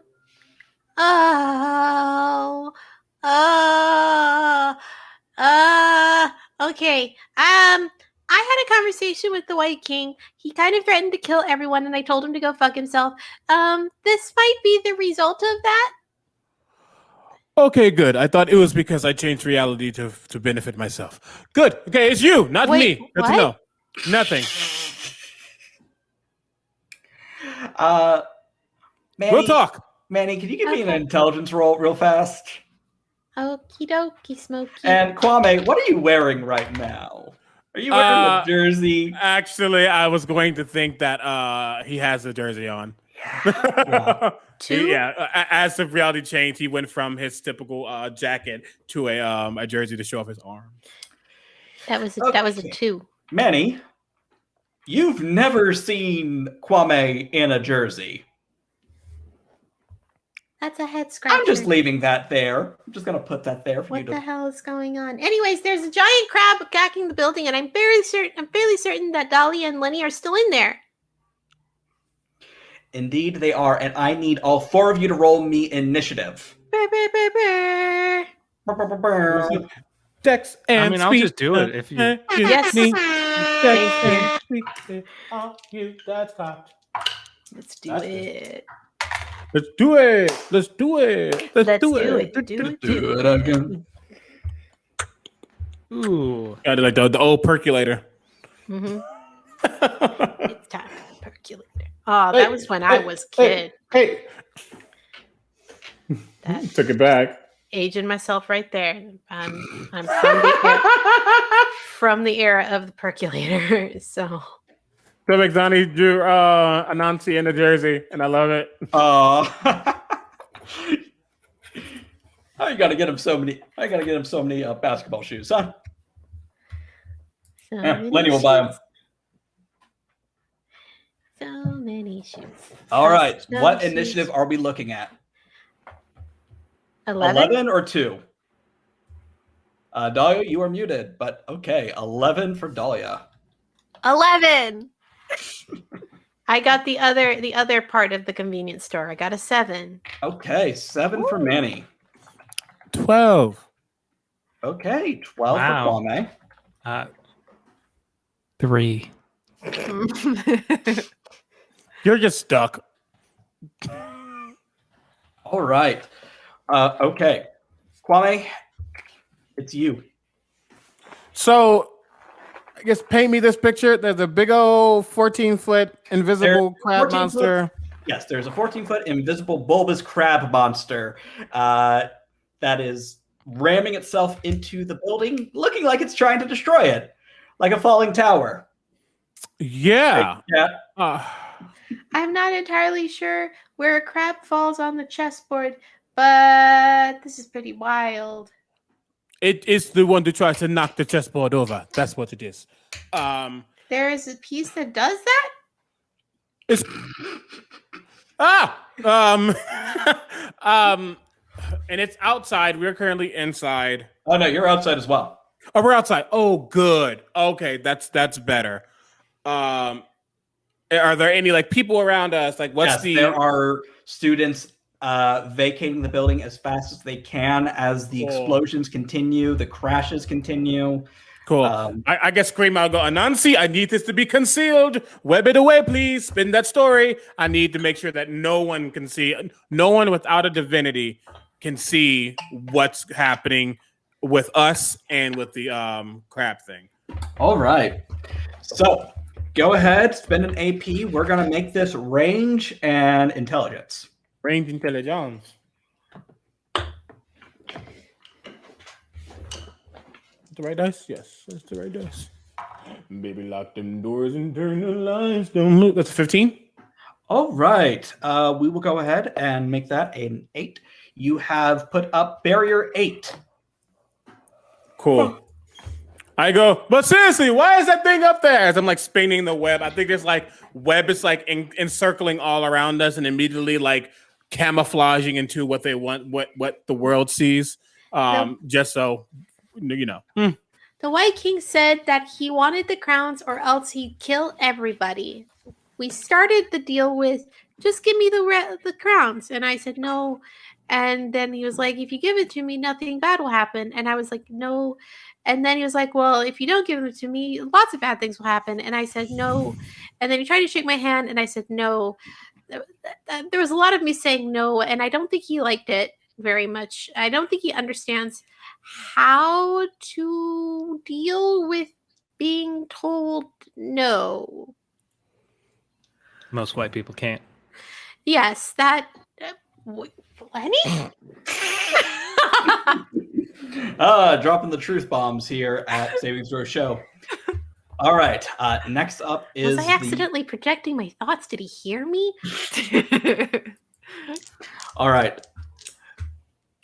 oh oh uh okay um I had a conversation with the White King. He kind of threatened to kill everyone, and I told him to go fuck himself. Um, this might be the result of that. Okay, good. I thought it was because I changed reality to to benefit myself. Good. Okay, it's you, not Wait, me. Good to know. Nothing. Uh, Manny, We'll talk. Manny, can you give me an intelligence roll real fast? Okie dokie, Smokey. And Kwame, what are you wearing right now? Are you wearing Uh, a jersey? Actually, I was going to think that uh he has a jersey on. Yeah. Two? yeah. As the reality changed, he went from his typical uh, jacket to a um a jersey to show off his arm. that was a, that was a two. Manny, you've never seen Kwame in a jersey. That's a head scratcher. I'm just leaving that there. I'm just gonna put that there for you What the to. hell is going on? Anyways, there's a giant crab attacking the building, and I'm very certain I'm fairly certain that Dolly and Lenny are still in there. Indeed, they are, and I need all four of you to roll me initiative. Brr, brr, brr. Dex and I mean, I'll speed. just do it if you- Yes. me. Dex and speed. Oh, you, that's hot. Let's do That's it. Let's do it. Let's do it. Let's, Let's do, do it. it. Do it. Do Do it it. again. Ooh. Yeah, like the, the old percolator. Mm-hmm. It's time for the percolator. Oh, that Hey, was when I was a hey. kid. Hey, That took it back. aging myself right there. I'm I'm from the era, from the era of the percolator. So So McDonnie drew uh, Anansi in the jersey, and I love it. Uh, I gotta get him so many. I gotta get him so many uh, basketball shoes, huh? so Yeah, many Lenny will buy 'em. shoes. So many shoes. All right. Custom What shoes. initiative are we looking at? Eleven. 11 or 2? Uh, Dahlia, you are muted, but okay. 11 for Dahlia. Eleven. I got the other the other part of the convenience store. I got a seven. Okay. 7 for Manny. Twelve. Okay. 12 Wow. for Kwame. Uh, three. You're just stuck. All right. Uh, okay. Kwame, it's you. So, I guess paint me this picture. There's a big old 14 foot invisible There- crab 14 monster. Yes, there's a 14 foot invisible bulbous crab monster uh, that is ramming itself into the building, looking like it's trying to destroy it, like a falling tower. Yeah. Yeah. Uh, I'm not entirely sure where a crab falls on the chessboard, but this is pretty wild. It is the one that tries to knock the chessboard over. That's what it is. Um, There is a piece that does that? it's ah um um, and it's outside. We're currently inside. Oh no, you're outside as well. Oh, we're outside. Oh, good. Okay, that's that's better. Um, are there any like people around us? Like, what's yes, the? there are students uh, vacating the building as fast as they can as the Cool. explosions continue, the crashes continue. Cool. Um, I, I guess scream out, go, Anansi, I need this to be concealed. Web it away, please. Spin that story. I need to make sure that no one can see, no one without a divinity can see what's happening with us and with the um crab thing. All right. So go ahead, spend an AP. We're going to make this range and intelligence. Range intelligence. The right dice? Yes, that's the right dice. Baby, lock them doors and turn the lights down. Look, that's a 15. All right. Uh, we will go ahead and make that an eight. You have put up barrier eight. Cool. I go, but seriously, why is that thing up there? As I'm like spinning the web, I think there's like web is like en- encircling all around us and immediately like camouflaging into what they want, what what the world sees. Um, just so you know. Hmm. The White King said that he wanted the crowns or else he'd kill everybody. We started the deal with just give me the re- the crowns and I said no and then he was like if you give it to me nothing bad will happen and I was like no and then he was like well if you don't give them to me lots of bad things will happen and I said no and then he tried to shake my hand and I said no there was a lot of me saying no and I don't think he liked it very much. I don't think he understands how to deal with being told no. Most white people can't. Yes, that. Uh, w- Lenny? Uh, dropping the truth bombs here at Savings Throw Show. All right. Uh, next up is Was I the- accidentally projecting my thoughts? Did he hear me? All right.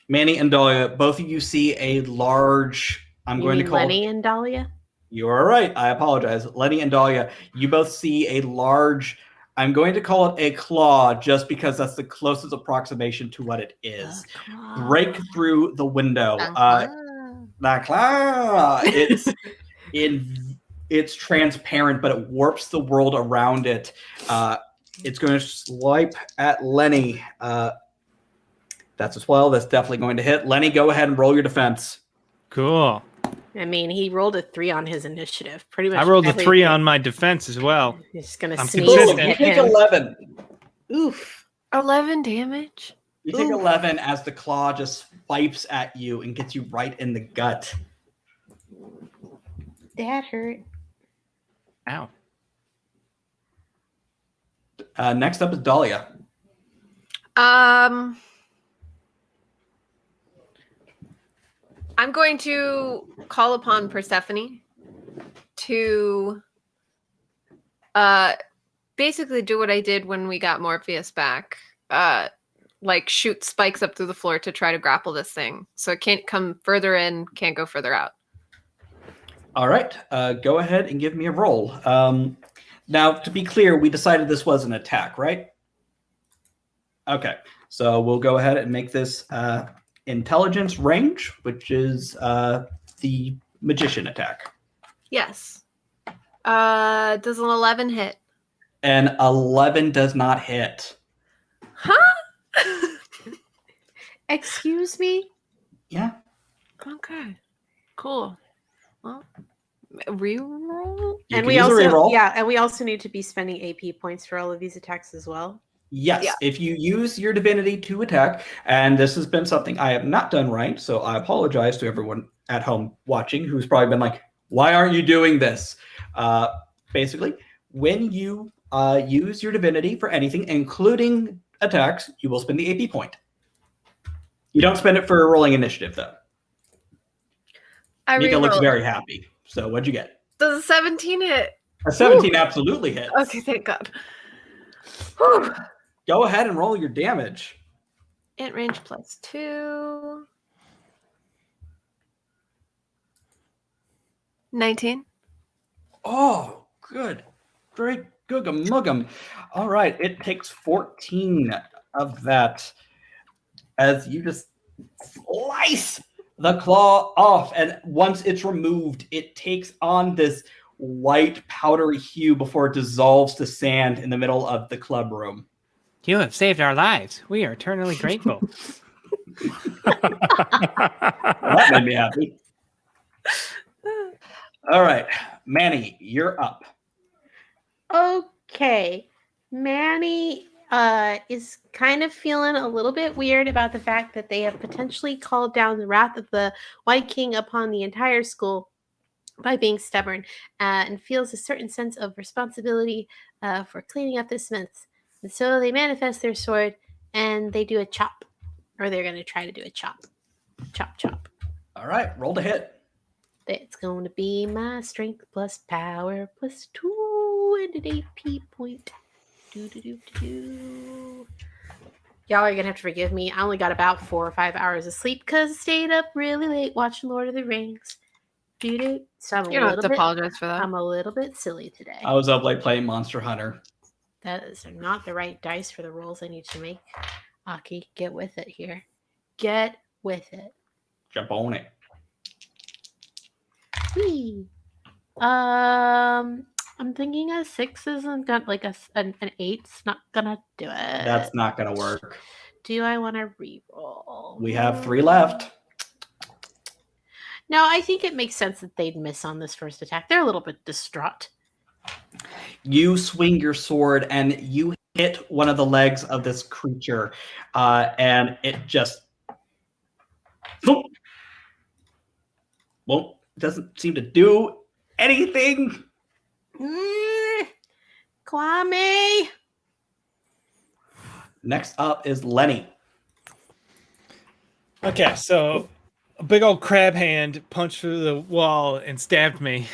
Manny and Dahlia, both of you see a large. I'm You going to call. Lenny and Dahlia. You are right. I apologize. Lenny and Dahlia, you both see a large. I'm going to call it a claw just because that's the closest approximation to what it is. Break through the window. Uh, the claw. It's in. It's transparent, but it warps the world around it. Uh, it's going to swipe at Lenny. Uh, that's a 12. That's definitely going to hit. Lenny, go ahead and roll your defense. Cool. I mean, he rolled a three on his initiative. Pretty much. I rolled a three on my defense as well. He's gonna I'm sneeze. Boom, consistent. you and take him. 11. Oof. 11 damage. You take 11 as the claw just swipes at you and gets you right in the gut. That hurt. Ow. Uh, next up is Dahlia. Um, I'm going to call upon Persephone to uh basically do what I did when we got Morpheus back. Uh like shoot spikes up through the floor to try to grapple this thing. So it can't come further in, can't go further out. All right, uh, go ahead and give me a roll. Um, now, to be clear, we decided this was an attack, right? Okay, so we'll go ahead and make this uh, intelligence range, which is uh, the magician attack. Yes. Uh does an 11 hit? And 11 does not hit. Huh? Excuse me. Yeah. okay. Cool. Well, reroll? You and we also, yeah, and we also need to be spending AP points for all of these attacks as well. Yes, Yeah. if you use your divinity to attack, and this has been something I have not done right, so I apologize to everyone at home watching who's probably been like, "Why aren't you doing this?" Uh, basically, when you uh, use your divinity for anything, including attacks, you will spend the AP point. You don't spend it for rolling initiative, though. I Mika looks very happy. So, what'd you get? Does a 17 hit? A 17 absolutely hits. Okay, thank God. Whew. Go ahead and roll your damage. Int range plus two. 19. Oh, good. Great. Googum muggum. All right. It takes 14 of that as you just slice the claw off. And once it's removed, it takes on this white powdery hue before it dissolves to sand in the middle of the club room. You have saved our lives. We are eternally grateful. that made me happy. All right, Manny, you're up. Okay. Manny uh, is kind of feeling a little bit weird about the fact that they have potentially called down the wrath of the White King upon the entire school by being stubborn uh, and feels a certain sense of responsibility uh, for cleaning up this mess. And so they manifest their sword and they do a chop, or they're going to try to do a chop. Chop, chop. All right, roll to hit. That's going to be my strength plus power plus two and an AP point. Do, do, do, do, do. Y'all are going to have to forgive me. I only got about four or five hours of sleep because I stayed up really late watching Lord of the Rings. Do, do. So I'm a You don't have little to bit, apologize for that. I'm a little bit silly today. I was up late playing Monster Hunter. That is not the right dice for the rolls I need to make. Aki, get with it here. Get with it. Jump on it. Whee. Um, I'm thinking a six isn't gonna like a s- an, an eight's not gonna do it. That's not going to work. Do I want to re-roll? We have three left. No, I think it makes sense that they'd miss on this first attack. They're a little bit distraught. You swing your sword and you hit one of the legs of this creature, uh, and it just well doesn't seem to do anything. Mm, Kwame. Next up is Lenny. Okay, so a big old crab hand punched through the wall and stabbed me,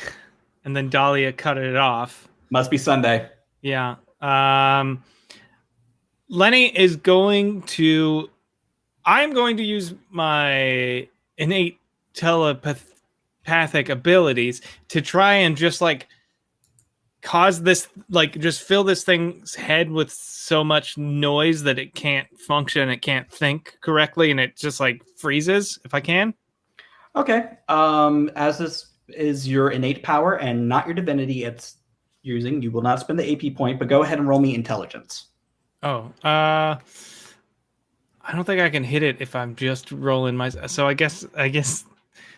and then Dahlia cut it off. Must be Sunday. Yeah. Um, Lenny is going to. I'm going to use my innate telepathic abilities to try and just like cause this, like, just fill this thing's head with so much noise that it can't function, it can't think correctly, and it just like freezes if I can. Okay. Um, as this is your innate power and not your divinity, it's using. You will not spend the AP point, but go ahead and roll me intelligence. Oh, uh, I don't think I can hit it if I'm just rolling my. So I guess I guess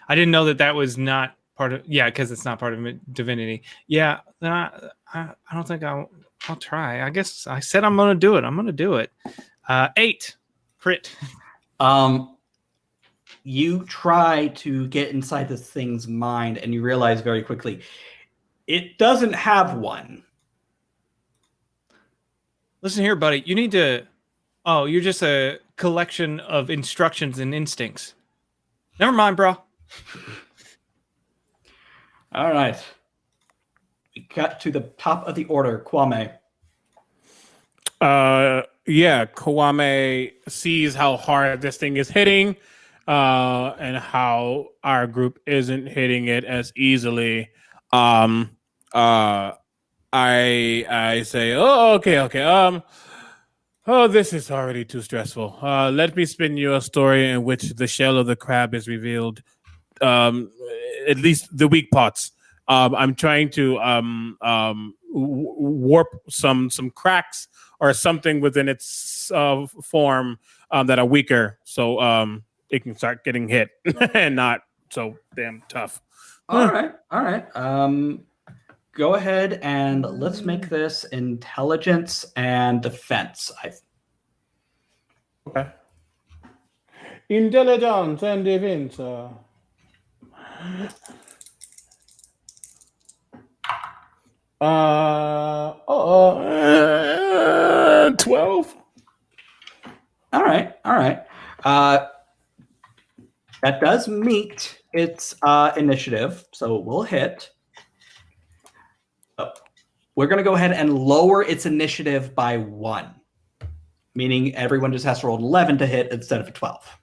I didn't know that that was not part of. Yeah, because it's not part of divinity. Yeah, then I I, I don't think I'll I'll try. I guess I said I'm gonna do it. I'm gonna do it. Uh, eight crit. Um, you try to get inside this thing's mind, and you realize very quickly it doesn't have one. Listen here, buddy. You need to. Oh, you're just a collection of instructions and instincts. Never mind, bro. All right. We got to the top of the order, Kwame. Uh, yeah, Kwame sees how hard this thing is hitting, uh, and how our group isn't hitting it as easily. Um, uh, I I say, oh, okay, okay. Um, oh, this is already too stressful. Uh, let me spin you a story in which the shell of the crab is revealed. Um, at least the weak parts. Um, I'm trying to um um warp some some cracks or something within its uh, form um, that are weaker, so um, it can start getting hit and not so damn tough. All right, all right. Um, go ahead and let's make this intelligence and defense. I Okay. Intelligence and defense. Uh... Uh, uh, 12. All right, all right. Uh, that does meet its uh, initiative, so we'll hit. Oh, we're going to go ahead and lower its initiative by one, meaning everyone just has to roll 11 to hit instead of a 12.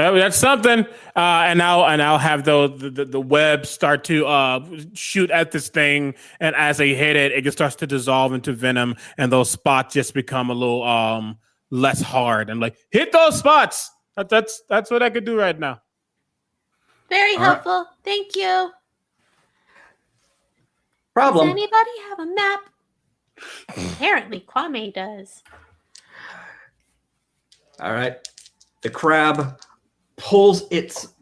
Uh, that's something. Uh, and now, and I'll have those the, the, the web start to uh, shoot at this thing, and as they hit it, it just starts to dissolve into venom, and those spots just become a little um less hard. And like, hit those spots. That, that's that's what I could do right now. Very All right. helpful. Thank you. Problem. Does Problem. anybody have a map? Apparently, Kwame does. All right. The crab pulls its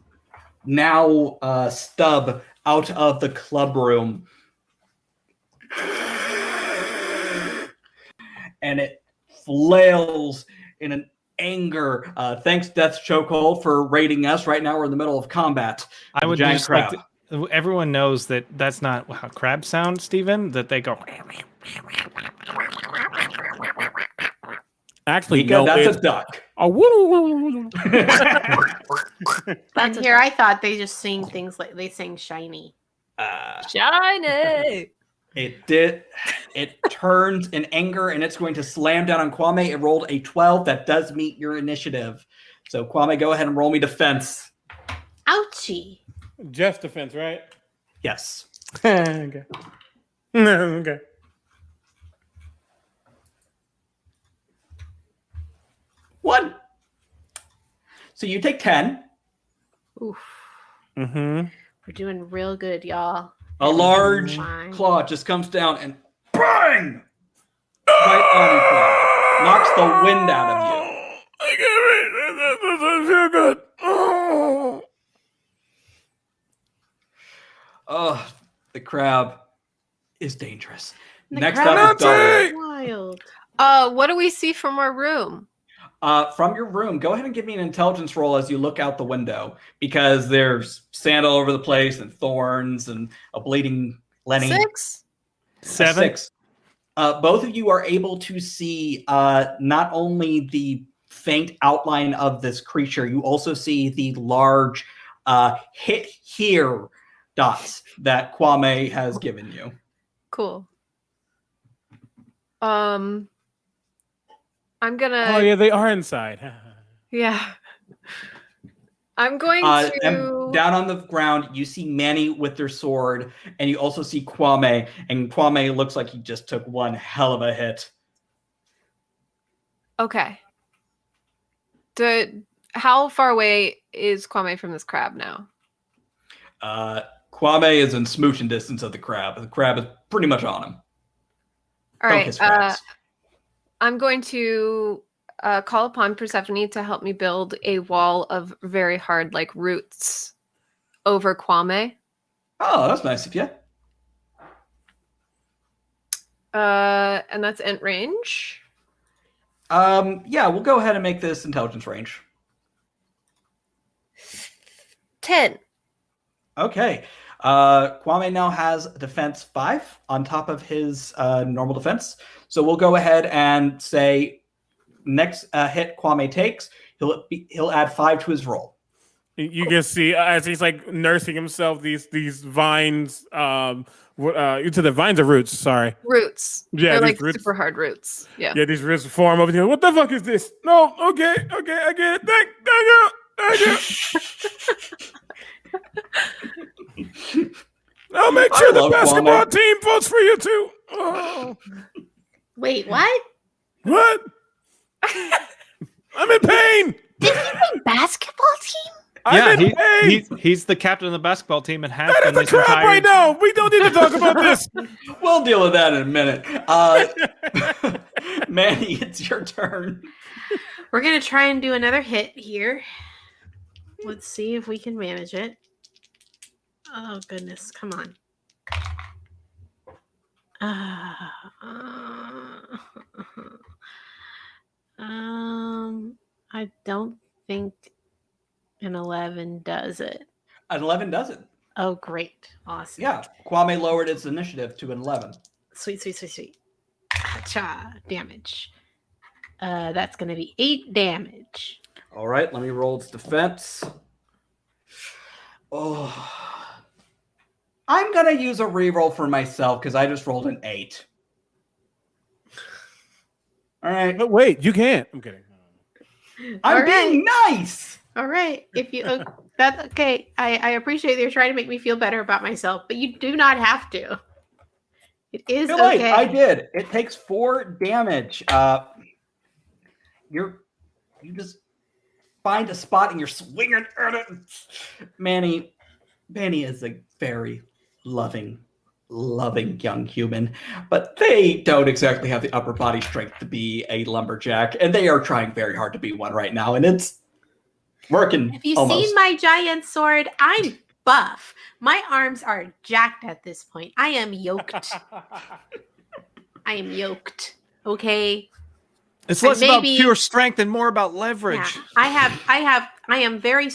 now uh, stub out of the club room. And it flails in an anger. Uh, thanks, Death Chokehold, for raiding us. Right now, we're in the middle of combat. I would just crab. like to, everyone knows that that's not how crabs sound, Stephen. That they go. Actually, Because no. that's it's a duck. a woo. And here, I thought they just sing things like they sing shiny. Uh, Shiny. It did. It turns in anger and it's going to slam down on Kwame. It rolled a 12. That does meet your initiative. So, Kwame, go ahead and roll me defense. Ouchie. Just defense, right? Yes. okay. okay. One. So, you take 10. Oof. Mm-hmm. We're doing real good, y'all. A large Fine. claw just comes down and bang! Right on you, Kwame. Knocks the wind out of you. I can't That doesn't feel good. Oh. Oh, the crab is dangerous. The Next crab up is Anansi! Wild. Uh, what do we see from our room? Uh, from your room, go ahead and give me an intelligence roll as you look out the window because there's sand all over the place and thorns and a bleeding Lenny. Six. Seven. Six. Uh, both of you are able to see uh, not only the faint outline of this creature, you also see the large uh, hit here dots that Kwame has given you. Cool. Um, I'm gonna. Oh yeah, they are inside. yeah. I'm going Uh, to. and down on the ground, you see Manny with their sword, and you also see Kwame. And Kwame looks like he just took one hell of a hit. Okay. Do, how far away is Kwame from this crab now? Uh, Kwame is in smooching distance of the crab. The crab is pretty much on him. All right. Focus Uh, crabs. I'm going to uh, call upon Persephone to help me build a wall of very hard, like roots, over Kwame. oh, that's nice of you. Uh, and that's int range. Um, yeah, we'll go ahead and make this intelligence range. Ten. Okay. Uh, Kwame now has defense five on top of his uh, normal defense. So we'll go ahead and say next uh, hit Kwame takes, he'll be, he'll add five to his roll. You can see uh, as he's like nursing himself these these vines um uh into the vines or roots, sorry. Roots. Yeah, They're like roots. super hard roots. Yeah. Yeah, these roots form over here. What the fuck is this? No, okay, okay, I get it. Thank, thank you, thank you. I'll make I sure the basketball Kwame. team votes for you too. Oh, Wait, what? what? I'm in pain. Did he say basketball team? I'm yeah, in he, pain. he's, he's the captain of the basketball team and has that been is a this crap entire. right now. We don't need to talk about this. We'll deal with that in a minute. Uh, Manny, it's your turn. We're gonna try and do another hit here. Let's see if we can manage it. Oh goodness, come on. Uh, um, I don't think an eleven does it. An 11 does it. Oh, great, awesome. Yeah, Kwame lowered its initiative to an 11. sweet, sweet, sweet, sweet. Cha damage. Uh, that's gonna be eight damage. All right, let me roll its defense. Oh, I'm gonna use a reroll for myself because I just rolled an eight. All right, But wait, you can't. I'm kidding. I'm All right. being nice. All right. If you uh, that's okay. I, I appreciate that you're trying to make me feel better about myself, but you do not have to. It is Too late. okay. I did. It takes four damage. Uh, you're you just find a spot and you're swinging at it. Manny, Manny is a very loving, loving young human, but they don't exactly have the upper body strength to be a lumberjack, and they are trying very hard to be one right now, and it's working. Have you almost. seen my giant sword? I'm buff. My arms are jacked at this point. I am yoked. I am yoked. Okay. It's less maybe- about pure strength and more about leverage. Yeah. I have I have I am very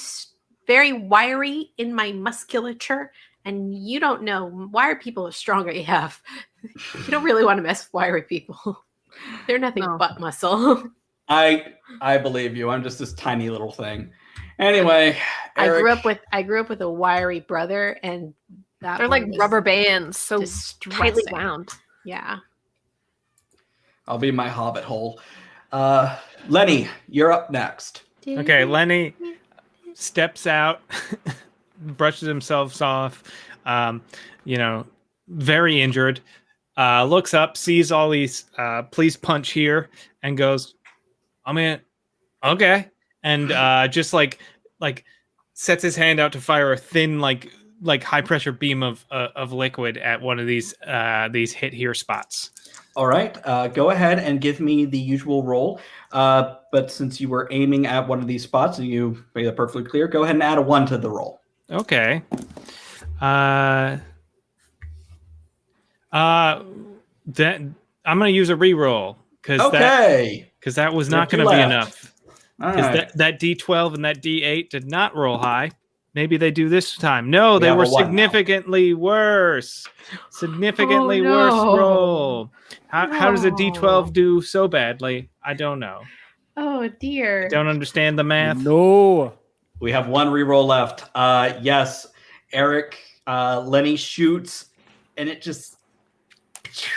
very wiry in my musculature and you don't know wiry people are strong AF. you don't really want to mess with wiry people. They're nothing No. but muscle. I I believe you. I'm just this tiny little thing. Anyway, I grew up with I grew up with a wiry brother and that They're like rubber bands, so tightly distressing. wound. Yeah. I'll be my hobbit hole. Uh, Lenny, you're up next. Okay, Lenny steps out, brushes himself off, um, you know, very injured, uh, looks up, sees all these uh, police punch here, and goes, I mean, okay. And uh, just like, like, sets his hand out to fire a thin, like, like high pressure beam of uh, of liquid at one of these uh, these hit here spots. All right, uh, go ahead and give me the usual roll. Uh, but since you were aiming at one of these spots and you made it perfectly clear, go ahead and add a one to the roll. Okay. Uh uh that I'm gonna use a reroll because that Okay. because that was not gonna be enough. Because right. that, that D12 and that D8 did not roll high. Maybe they do this time. No, they have were a now. significantly worse. Significantly Oh, worse roll. How, how does a No. D12 do so badly? I don't know. Oh dear. Don't understand the math. No. We have one reroll left. Uh, yes, Eric, uh, Lenny shoots, and it just.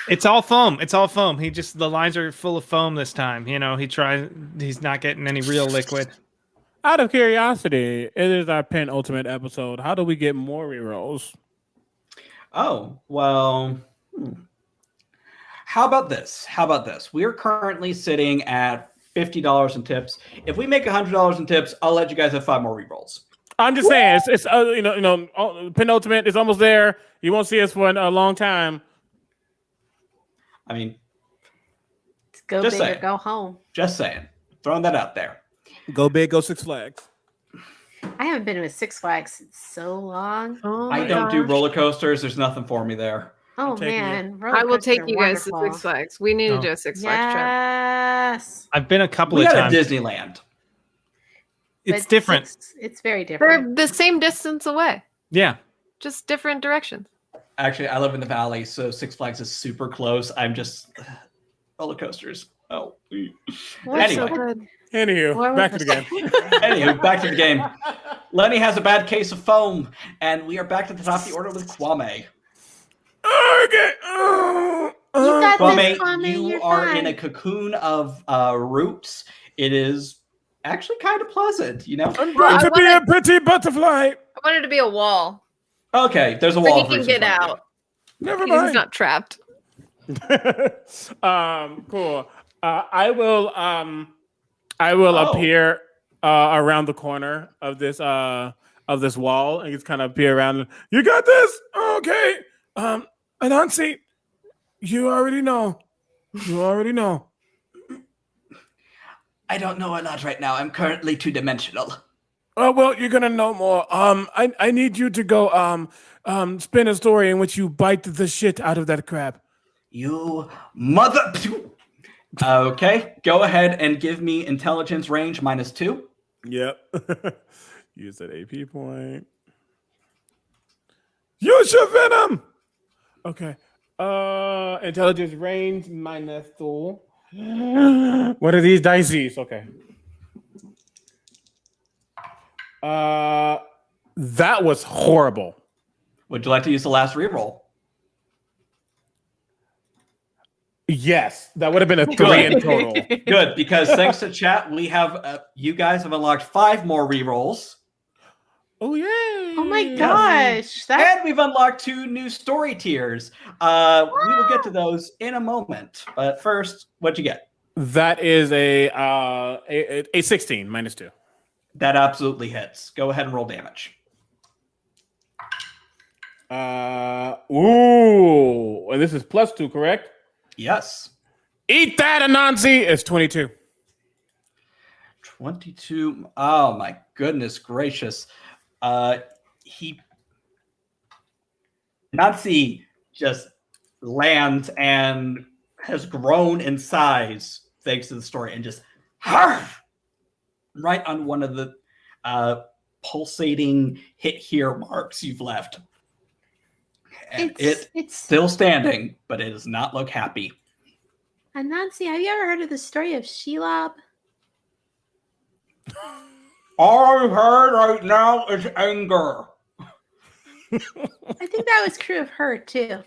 It's all foam. It's all foam. He just the lines are full of foam this time. You know, he tries. He's not getting any real liquid. Out of curiosity, it is our penultimate episode. How do we get more rerolls? Oh, well. hmm. How about this? How about this? We are currently sitting at $50 in tips. If we make $100 in tips, I'll let you guys have five more rerolls. I'm just saying, it's, it's uh, you know, you know, penultimate is almost there. You won't see us for a long time. I mean, Go Just big or saying. go home. just saying. Throwing that out there. Go big, go Six Flags. I haven't been with Six Flags in so long. Oh I don't do roller coasters. There's nothing for me there. Oh man, I will take you guys to. Six Flags. We need Oh. to do a Six Flags trip. Yes, I've been a couple We of got a times. Disneyland. It's but different. Six- it's very different. They're the same distance away, Yeah. just different directions. Actually, I live in the valley, so Six Flags is super close. I'm just roller coasters. Oh. What's so Anyway. good? Anywho, Where back to the game. Anywho, back to the game. Lenny has a bad case of foam, and we are back to the top of the order with Kwame. okay. You uh, got Kwame, this, Kwame. you you're are fine. in a cocoon of uh, roots. It is actually kind of pleasant, you know. I'm Well, going I to be a wanna- pretty butterfly. I wanted to be a wall Okay, there's a so wall. he can get front of you. out. Never mind. He's not trapped. um, cool. Uh, I will. Um, I will Oh. appear uh, around the corner of this uh of this wall and just kind of peer around. You got this, okay? Um, Anansi, you already know. You already know. I don't know a lot right now. I'm currently two dimensional. Oh well, you're gonna know more. Um, I I need you to go um um spin a story in which you bite the shit out of that crab. You mother. Okay, go ahead and give me intelligence range minus two. Yep. Use that AP point. Use your venom. Okay. Uh, intelligence range minus two. What are these dices? Okay. Uh, that was horrible. Would you like to use the last reroll? Yes, that would have been a three in total. Good, because thanks to chat, we have uh, you guys have unlocked five more rerolls, Oh yeah. Oh my gosh, that and we've unlocked two new story tiers. Uh, we will get to those in a moment, but first, what'd you get? That is a uh a, a, a sixteen minus two. That absolutely hits. Go ahead and roll damage. Uh, ooh, and this is plus two, correct? Yes. Eat that, Anansi. It's 22. 22. Oh my goodness gracious. Uh he Nazi just lands and has grown in size thanks to the story and just harf, right on one of the uh pulsating hit here marks you've left. And It's it it's still standing, but it does not look happy. And Anansi, have you ever heard of the story of Shelob? All I've heard right now is anger. I think that was true of her too.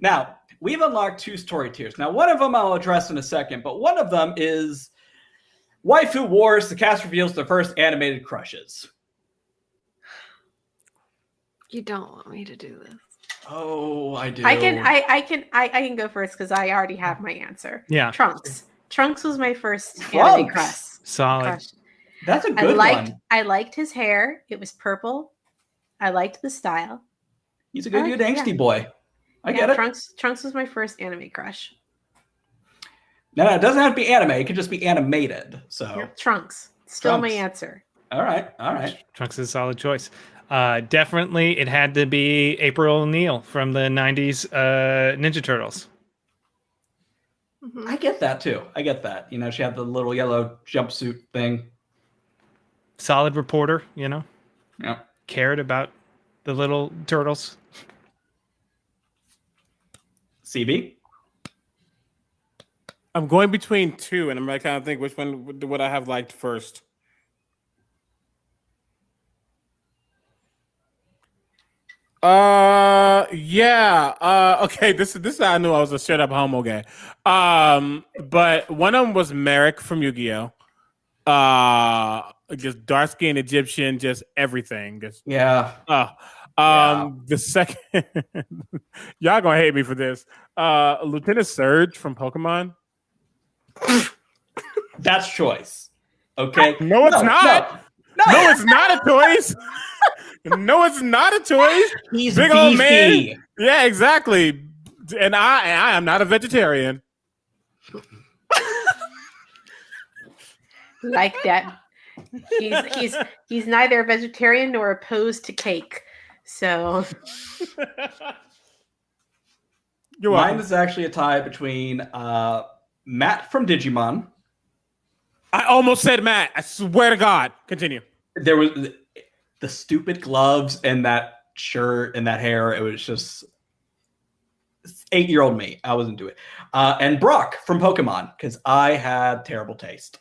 Now, we've unlocked two story tiers. Now, one of them I'll address in a second, but one of them is Waifu Wars. The cast reveals the first animated crushes. You don't want me to do this. Oh, I do. I can I I can I, I can go first because I already have my answer. Yeah, Trunks. Trunks was my first anime crush. solid. crush. That's a I good liked one. I liked his hair. It was purple. I liked the style. He's a good, I good angsty yeah. boy. I Yeah, get it. Trunks Trunks was my first anime crush. No, no, it doesn't have to be anime. It could just be animated. So, Yep, Trunks. Still my answer. all right, all right. Trunks is a solid choice. Uh, definitely, it had to be April O'Neil from the '90s uh, Ninja Turtles. Mhm. I get that too. I get that. You know, she had the little yellow jumpsuit thing. Solid reporter, you know, Yeah. cared about the little turtles. CB. I'm going between two, and I'm like kind of think which one would, would I have liked first. Uh, yeah. Uh, okay. This is this is how I knew I was a straight up homo guy. Um, but one of them was Marik from Yu-Gi-Oh. Uh, just dark skinned Egyptian, just everything. Just Yeah. uh, um, the second, y'all gonna hate me for this. Uh, Lieutenant Surge from Pokemon. That's choice. Okay. No, it's not. No, No, it's not a choice. no, it's not a choice. He's Big old beefy. man. Yeah, exactly. And I, and I am not a vegetarian. Like that. He's he's he's neither a vegetarian nor opposed to cake. So You're Mine welcome. is actually a tie between uh, Matt from Digimon. I almost said Matt. I swear to God. Continue. There was the, the stupid gloves and that shirt and that hair. It was just eight year old me. I wasn't into it. Uh, and Brock from Pokemon because I had terrible taste.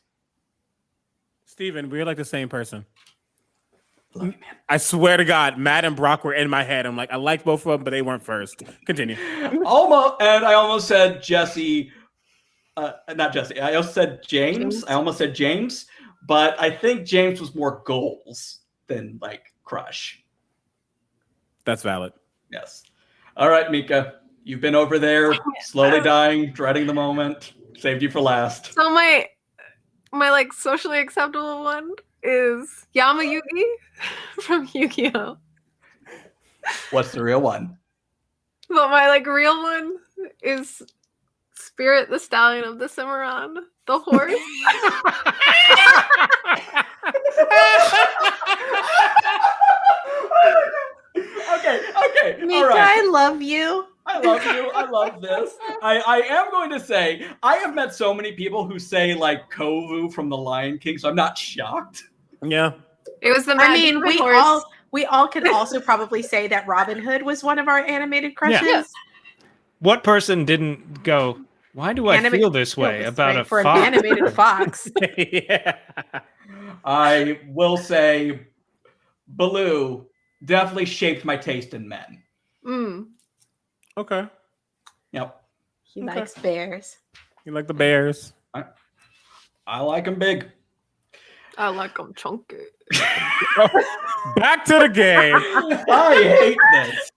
Steven, we're like the same person. Love you, man. I swear to God, Matt and Brock were in my head. I'm like, I liked both of them, but they weren't first. Continue. almost, and I almost said Jesse. Uh, not Jesse. I also said James. James? I almost said James, but I think James was more goals than like crush. That's valid. Yes. All right, Mika. You've been over there, slowly dying, dreading the moment. Saved you for last. So my my like socially acceptable one is Yami Yugi from Yu-Gi-Oh. What's the real one? But my like real one is Spirit the Stallion of the Cimarron, the horse. okay, okay. Mika, all right. I love you. I love you. I love this. I, I am going to say, I have met so many people who say like Kovu from The Lion King, so I'm not shocked. Yeah. It was the I mean, we horse. all we all can also probably say that Robin Hood was one of our animated crushes. Yeah. What person didn't go? Why do I Anima- feel this Feel way this about way a for fox? an animated fox. yeah. I will say, Baloo definitely shaped my taste in men. Mm. Okay. Yep. He Okay. likes bears. You like the Bears? I I like them big. I like them chunky. Back to the game. I hate this.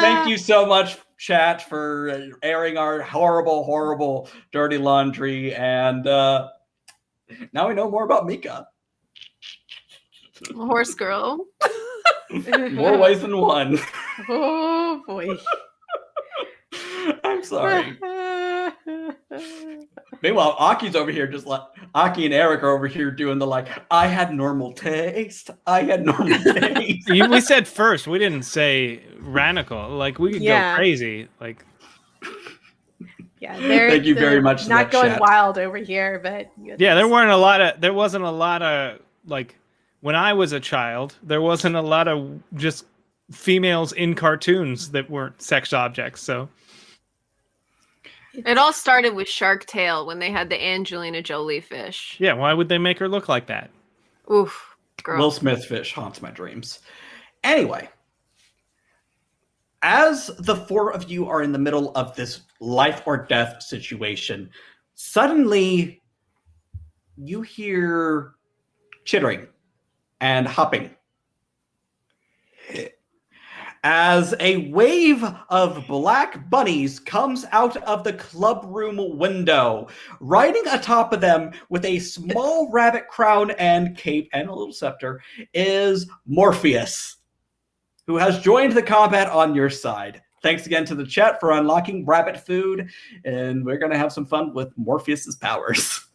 Thank you so much, chat, for airing our horrible, horrible, dirty laundry. And uh, now we know more about Mika. Horse girl. More ways than one. Oh boy. I'm sorry. Meanwhile, Aki's over here just like Aki and Eric are over here doing the like, I had normal taste. I had normal taste. We said first. We didn't say radical. Like we could Yeah. go crazy. Like Yeah, Thank you very much to Not going chat. wild over here, but yeah, there weren't a lot of. There wasn't a lot of like when I was a child. There wasn't a lot of just females in cartoons that weren't sex objects. So It all started with Shark Tale when they had the Angelina Jolie fish. yeah, why would they make her look like that? Oof, girl. Will Smith fish haunts my dreams. Anyway, as the four of you are in the middle of this life or death situation, suddenly you hear chittering and hopping. As a wave of black bunnies comes out of the clubroom window, riding atop of them with a small rabbit crown and cape and a little scepter is Morpheus, who has joined the combat on your side. Thanks again to the chat for unlocking rabbit food, and we're going to have some fun with Morpheus's powers.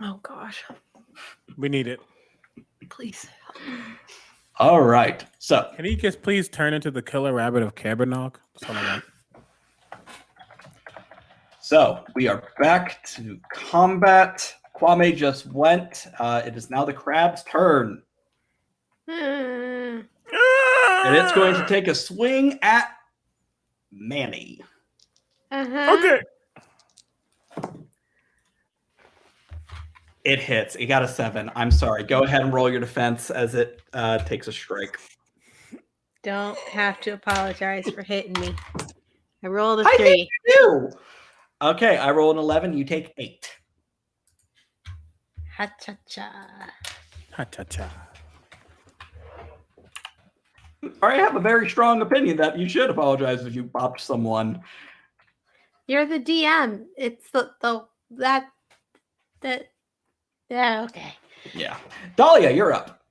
oh gosh, We need it. Please. All right, so Can he just please turn into the killer rabbit of Caerbannog? That's all I want. so we are back to combat. Kwame just went. Uh, it is now the crab's turn, and it's going to take a swing at Manny. Uh-huh. Okay. It hits. It got a seven. I'm sorry. Go ahead and roll your defense as it uh, takes a strike. Don't have to apologize for hitting me. I rolled a I three. hate you. Okay, I roll an 11. You take eight. Ha cha cha. Ha cha cha. I have a very strong opinion that you should apologize if you popped someone. You're the DM. It's the the that that. Yeah. Okay. Yeah. Dahlia, you're up.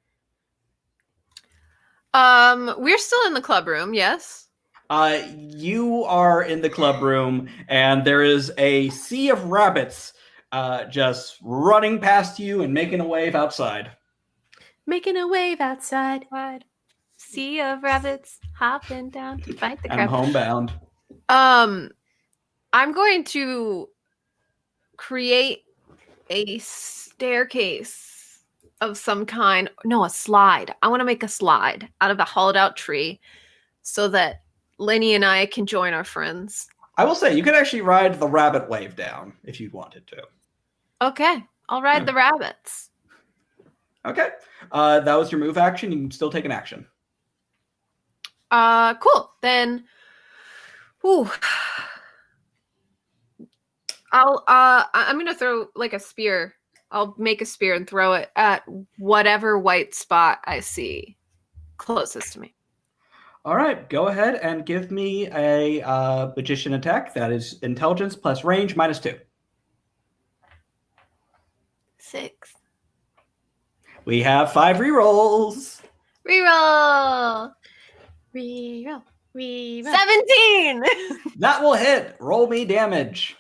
Um, we're still in the club room. Yes. Uh, you are in the club room, and there is a sea of rabbits uh, just running past you and making a wave outside. Making a wave outside. Wide sea of rabbits hopping down to fight the I'm crab. homebound. Um, I'm going to create a staircase of some kind. No, a slide. I want to make a slide out of a hollowed out tree so that Lenny and I can join our friends. I will say, you could actually ride the rabbit wave down if you wanted to. Okay, I'll ride Yeah. the rabbits. Okay. Uh, that was your move action. You can still take an action. Uh, cool. Then, ooh, I'll uh, I- I'm gonna throw like a spear. I'll make a spear and throw it at whatever white spot I see closest to me. All right, go ahead and give me a uh, magician attack. That is intelligence plus range minus two. Six. We have five rerolls. Reroll. Reroll. Reroll. Seventeen. That will hit. Roll me damage.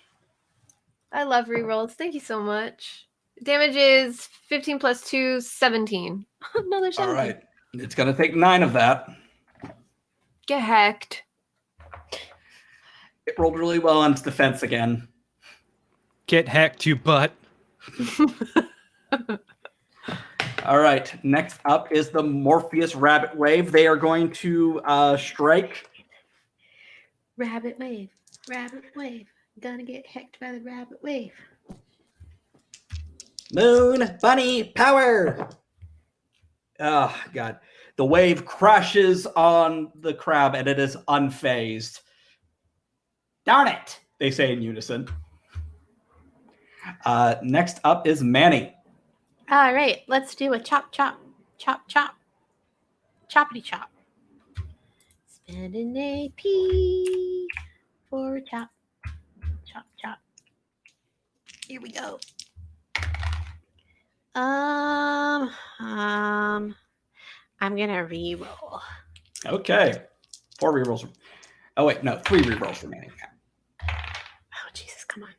I love rerolls. Thank you so much. Damage is 15 plus 2, 17. Another 17. All right. It's going to take nine of that. Get hacked. It rolled really well on its defense again. Get hacked, you butt. All right. Next up is the Morpheus Rabbit Wave. They are going to uh, strike. Rabbit wave. Rabbit wave. Gonna get hecked by the rabbit wave. Moon Bunny Power. Oh, God. The wave crashes on the crab and it is unfazed. Darn it, they say in unison. Uh, next up is Manny. All right, let's do a chop chop. Chop chop. Choppity chop. Spend an AP for a chop. Chop chop. Here we go. Um um I'm gonna re-roll. Okay. Four rerolls. Oh wait, no, three re-rolls remaining. Oh Jesus, come on.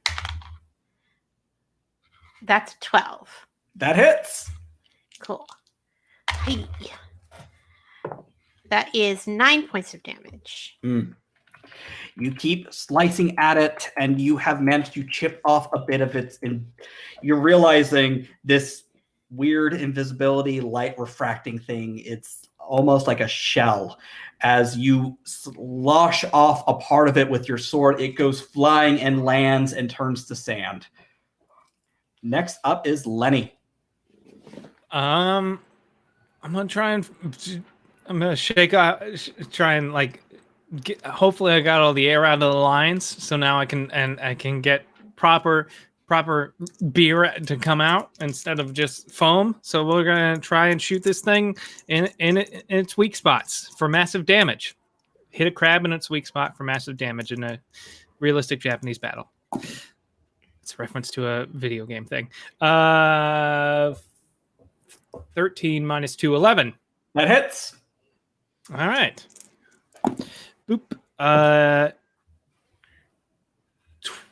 That's twelve. That hits. Cool. Hey. That is nine points of damage. Mm. You keep slicing at it, and you have managed to chip off a bit of its. and you're realizing this weird invisibility light refracting thing. It's almost like a shell. As you slosh off a part of it with your sword, it goes flying and lands and turns to sand. Next up is Lenny. Um, I'm gonna try and I'm gonna shake out, try and like, get, hopefully I got all the air out of the lines, so now I can and I can get proper proper beer to come out instead of just foam. So we're gonna try and shoot this thing in in, in its weak spots for massive damage. Hit a crab in its weak spot for massive damage in a realistic Japanese battle. It's a reference to a video game thing. Uh, 13 minus 2, 11. That hits. All right. Boop. Uh,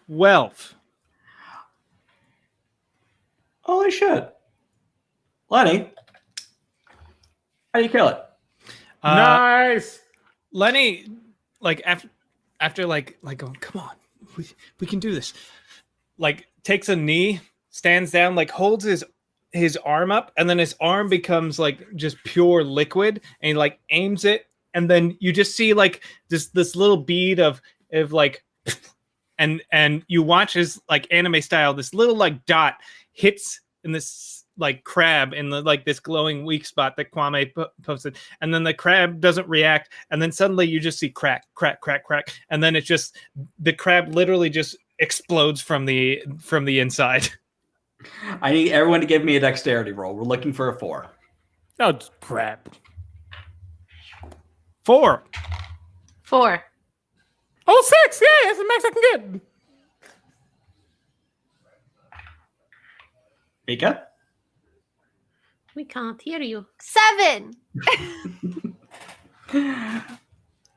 12. Holy shit. Lenny, how do you kill it? Uh, nice. Lenny, like after, after like, like going, come on, we, we can do this. Like takes a knee, stands down, like holds his his arm up, and then his arm becomes like just pure liquid, and he like aims it, and then you just see like this this little bead of of like, and and you watch as like anime style, this little like dot hits in this like crab in the like this glowing weak spot that Kwame po- posted, and then the crab doesn't react, and then suddenly you just see crack, crack, crack, crack, and then it just the crab literally just explodes from the from the inside. I need everyone to give me a dexterity roll. We're looking for a four. Oh it's crap. Four. Four. Oh six. Yeah, that's the max I can get. Mika? We can't hear you. Seven.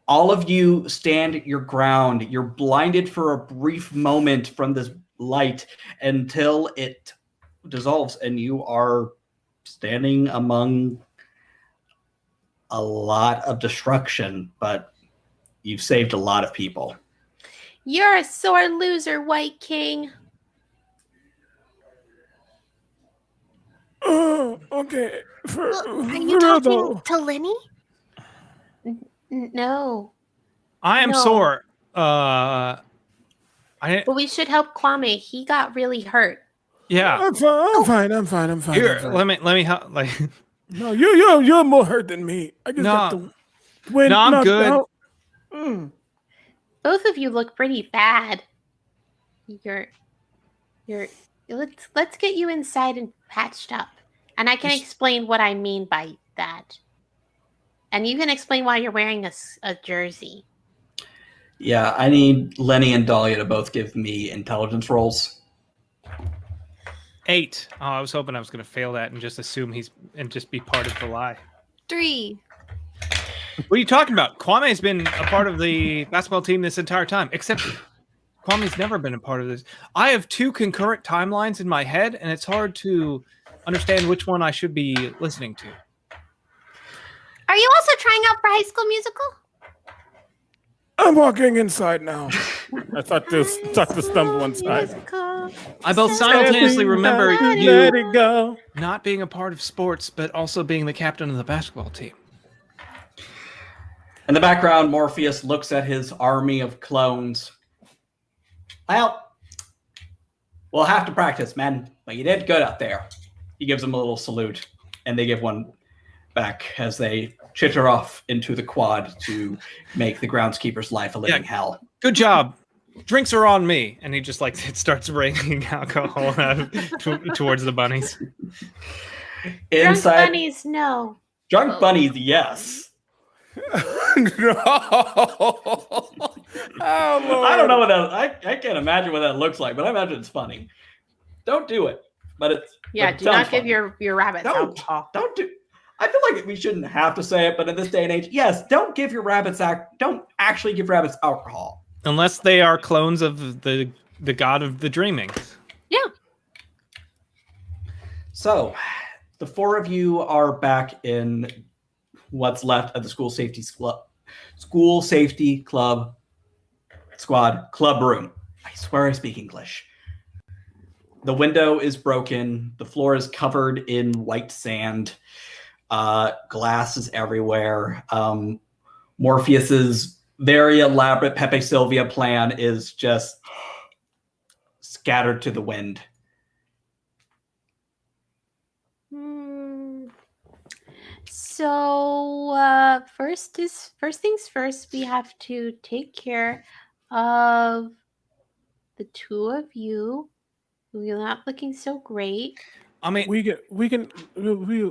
All of you stand your ground. You're blinded for a brief moment from this light until it dissolves and you are standing among a lot of destruction, but you've saved a lot of people. You're a sore loser, White King. Oh, okay. For, Are you real talking though. to Lenny? No. I am No. sore. Uh, I But we should help Kwame. He got really hurt. yeah. I'm fine. I'm fine. I'm fine. I'm fine. I'm fine. let me let me help. Like, No, you you you're more hurt than me. I just got No. the wind No, I'm good. Mm. Both of you look pretty bad. You're you're let's let's get you inside and patched up. And I can Just- explain what I mean by that. And you can explain why you're wearing a, a jersey. Yeah, I need Lenny and Dahlia to both give me intelligence rolls. Eight. Oh, I was hoping I was going to fail that and just assume he's and just be part of the lie. Three. What are you talking about? Kwame's been a part of the basketball team this entire time, except Kwame's never been a part of this. I have two concurrent timelines in my head, and it's hard to understand which one I should be listening to. Are you also trying out for High School Musical? I'm walking inside now. I thought this thought to stumble inside. Musical. I both simultaneously remember Let you it go. not being a part of sports, but also being the captain of the basketball team. In the background, Morpheus looks at his army of clones. Well, we'll have to practice, man. But you did good out there. He gives them a little salute, and they give one back as they chitter off into the quad to make the groundskeeper's life a living Yeah. hell. Good job. Drinks are on me, and he just like it starts raining alcohol out to, towards the bunnies. Drunk Inside, bunnies, no. drunk oh. bunnies, yes. no. oh, Lord. I don't know what that. I, I can't imagine what that looks like, but I imagine it's funny. Don't do it. But it's Yeah, but it do sounds not give funny. your your rabbits Don't. alcohol. Don't do. I feel like we shouldn't have to say it, but in this day and age, yes, don't give your rabbits act. Don't actually give rabbits alcohol. Unless they are clones of the the god of the dreaming. Yeah. So, the four of you are back in what's left of the school safety club, school safety club squad club room. I swear I speak English. The window is broken. The floor is covered in white sand. Uh, glass is everywhere. Um, Morpheus's very elaborate Pepe Sylvia plan is just scattered to the wind. Hmm. So uh, first is first things first. We have to take care of the two of you. You're not looking so great. I mean, We get we can we we,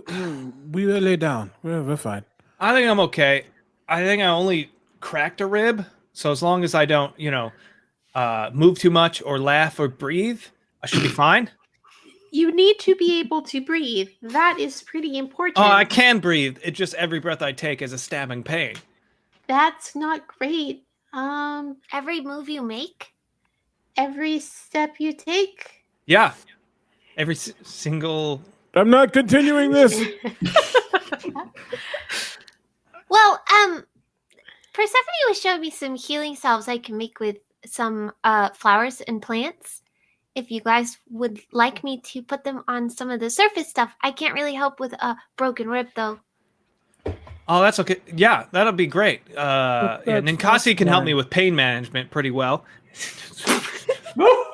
we will lay down. We're, we're fine. I think I'm okay. I think I only cracked a rib, so as long as I don't, you know, uh, move too much or laugh or breathe, I should be fine. You need to be able to breathe. That is pretty important. Oh, I can breathe. It just every breath I take is a stabbing pain. That's not great. Um, Every move you make, every step you take. Yeah, every s- single. I'm not continuing this. Well, um, Persephone was showing me some healing salves I can make with some uh flowers and plants. If you guys would like me to put them on some of the surface stuff, I can't really help with a broken rib though. Oh, that's okay. Yeah, that'll be great. Uh, yeah, That's- Ninkasi can help me with pain management pretty well.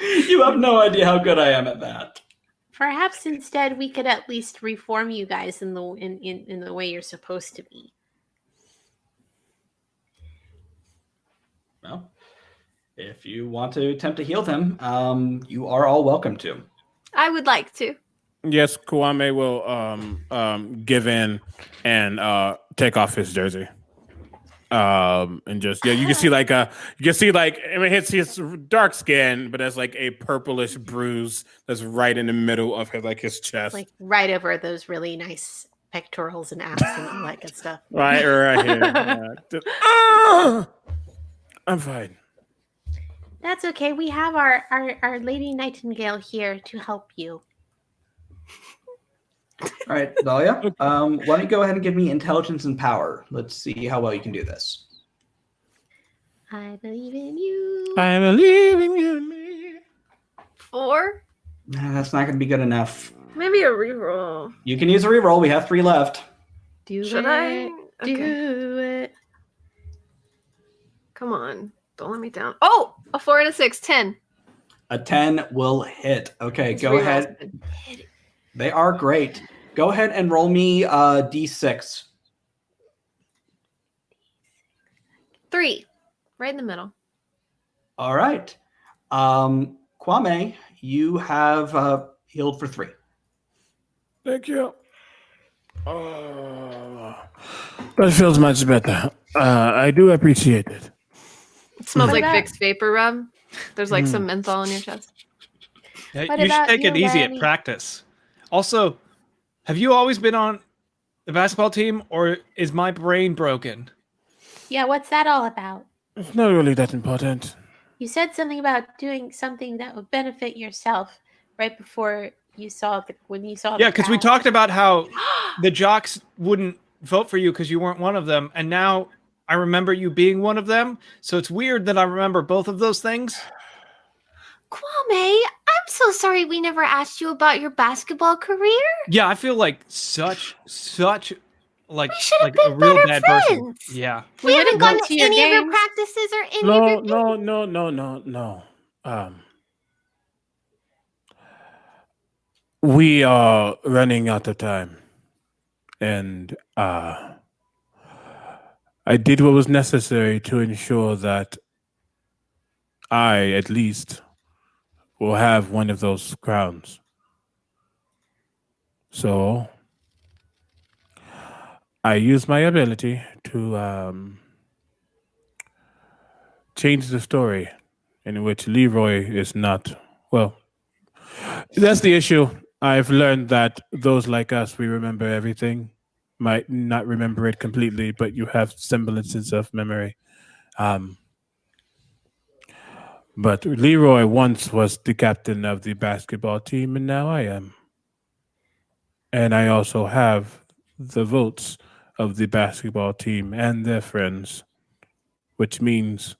you have no idea how good I am at that. Perhaps instead we could at least reform you guys in the in, in, in the way you're supposed to be. Well, if you want to attempt to heal them, um, you are all welcome to. I would like to. yes, Kwame will um um give in and uh take off his jersey. Um and just yeah, you can see like a you can see like I mean it's his dark skin, but there's like a purplish bruise that's right in the middle of his like his chest. Like right over those really nice pectorals and abs and all that good stuff. right right here. Yeah. Just- Ah! I'm fine. That's okay. We have our, our, our Lady Nightingale here to help you. All right, Dahlia, um, why don't you go ahead and give me intelligence and power? Let's see how well you can do this. I believe in you. I believe in you. Four? Nah, that's not going to be good enough. Maybe a reroll. You can use a reroll. We have three left. Do Should it. I? Okay. Do it. Come on. Don't let me down. Oh, a four and a six. Ten. A 10 will hit. Okay, These go ahead. have been hit- They are great. Go ahead and roll me uh, d6. Three. Right in the middle. All right. Um, Kwame, you have uh, healed for three. Thank you. Oh, that feels much better. Uh, I do appreciate it. It smells What like about- Vicks vapor rub. There's like Mm. some menthol in your chest. Yeah, you should take it easy at practice. Also, have you always been on the basketball team, or is my brain broken? Yeah, what's that all about? It's not really that important. You said something about doing something that would benefit yourself right before you saw the when you saw Yeah, because we talked about how the jocks wouldn't vote for you because you weren't one of them, and now I remember you being one of them. So it's weird that I remember both of those things. Kwame, I'm so sorry we never asked you about your basketball career. Yeah, I feel like such such like We should have like a been real better bad person. friends. Yeah. We, We haven't gone to to your any of your practices or any of No, your no, no, no, no, no. Um, we are running out of time, and uh, I did what was necessary to ensure that I, at least, will have one of those crowns. So I use my ability to um, change the story in which Leroy is not well. That's the issue. I've learned that those like us, we remember everything. Might not remember it completely, but you have semblances of memory. Um, but Leroy once was the captain of the basketball team, and now I am. And I also have the votes of the basketball team and their friends, which means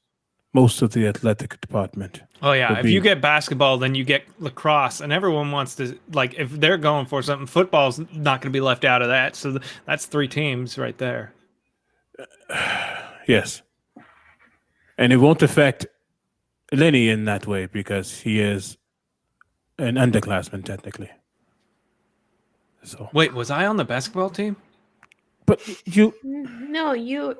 most of the athletic department. Oh yeah, if you get basketball, then you get lacrosse, and everyone wants to like if they're going for something, football's not going to be left out of that. So th- that's three teams right there. Yes. And it won't affect Lenny in that way because he is an underclassman technically. So, Wait, was I on the basketball team? but you No, you.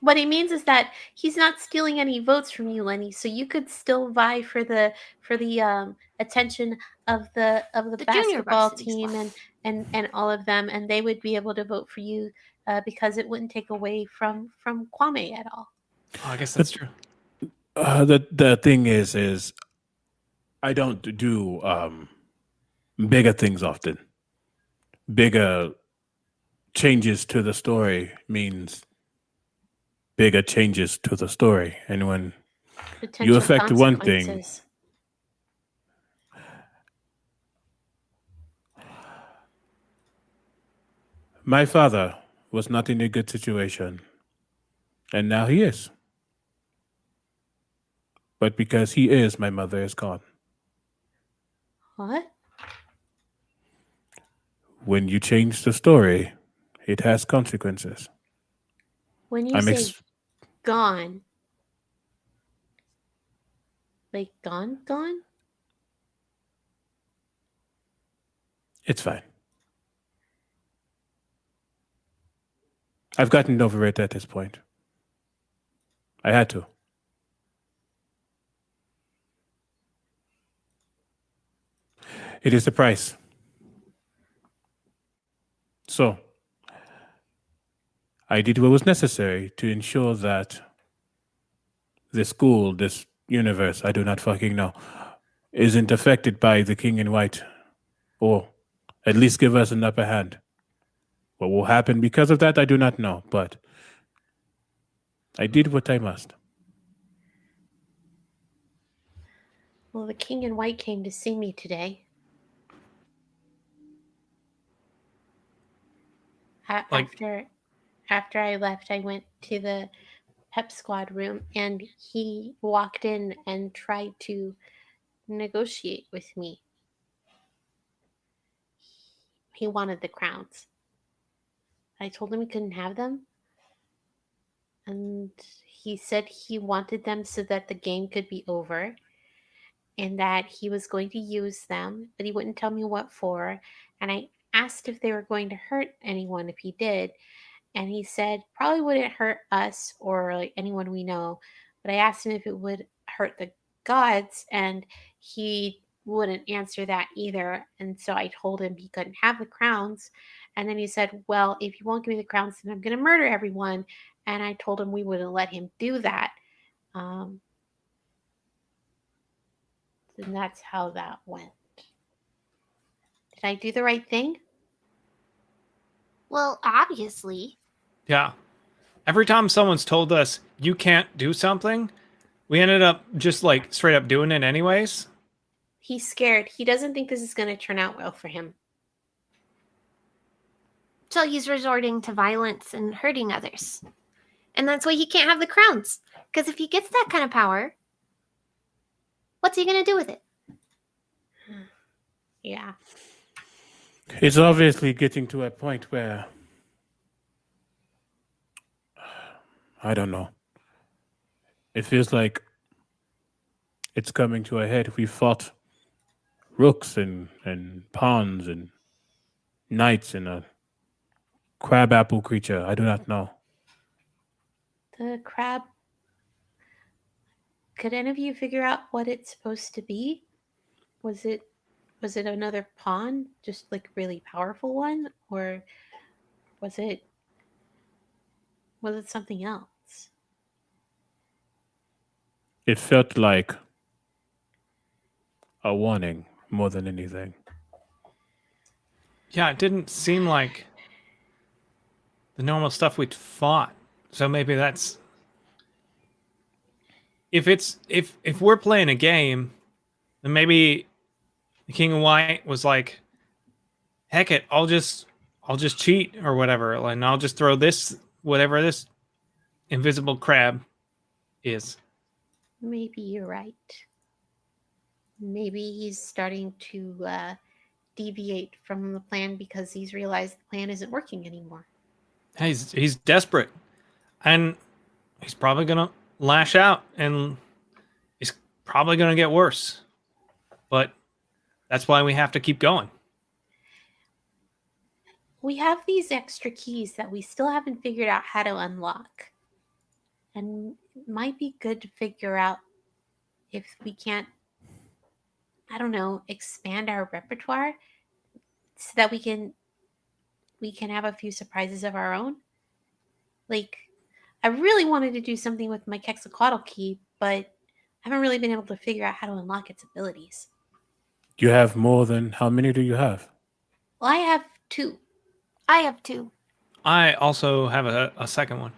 What he means is that he's not stealing any votes from you, Lenny. So you could still vie for the for the um, attention of the of the, The basketball team and and and all of them, and they would be able to vote for you uh, because it wouldn't take away from from Kwame at all. Oh, I guess that's true. Uh, the the thing is is I don't do um bigger things often. Bigger changes to the story means bigger changes to the story. And when Potential affect one thing. My father was not in a good situation, and now he is. But because he is, my mother is gone. What? When you change the story, it has consequences. When you I'm say ex- gone, like gone, gone. it's fine. I've gotten over it at this point. I had to. It is the price. So, I did what was necessary to ensure that the school, this universe, I do not fucking know, isn't affected by the King in White, or at least give us an upper hand. What will happen because of that, I do not know, but I did what I must. Well, the king in white came to see me today. A- Like- after after I left, I went to the pep squad room and he walked in and tried to negotiate with me. He wanted the crowns. I told him he couldn't have them. And he said he wanted them so that the game could be over and that he was going to use them, but he wouldn't tell me what for. And I asked if they were going to hurt anyone if he did. And he said probably wouldn't hurt us or like anyone we know. But I asked him if it would hurt the gods, and he wouldn't answer that either. And so I told him he couldn't have the crowns. And then he said, Well, if you won't give me the crowns, then I'm going to murder everyone. And I told him we wouldn't let him do that. Um, and that's how that went. Did I do the right thing? Well, obviously. Yeah. Every time someone's told us you can't do something, we ended up just like straight up doing it anyways. He's scared. He doesn't think this is going to turn out well for him. So he's resorting to violence and hurting others. And that's why he can't have the crowns. Because if he gets that kind of power, what's he going to do with it? Yeah. It's obviously getting to a point where I don't know. It feels like it's coming to a head. We fought rooks and, and pawns and knights and a crabapple creature. I do not know. The crab. Could any of you figure out what it's supposed to be? Was it was it another pawn, just like really powerful one, or was it was it something else? It felt like a warning more than anything. Yeah, it didn't seem like the normal stuff we'd fought. So maybe that's if it's if if we're playing a game, then maybe the King of White was like, heck it, I'll just I'll just cheat or whatever, and I'll just throw this whatever this invisible crab is. Maybe you're right. Maybe he's starting to uh, deviate from the plan because he's realized the plan isn't working anymore. He's he's desperate, and he's probably gonna lash out, and it's probably gonna get worse. But that's why we have to keep going. We have these extra keys that we still haven't figured out how to unlock. And it might be good to figure out if we can't, I don't know, expand our repertoire so that we can we can have a few surprises of our own. Like I really wanted to do something with my Quetzalcoatl key, but I haven't really been able to figure out how to unlock its abilities. You have more than how many do you have? Well, I have two. I have two. I also have a, a second one.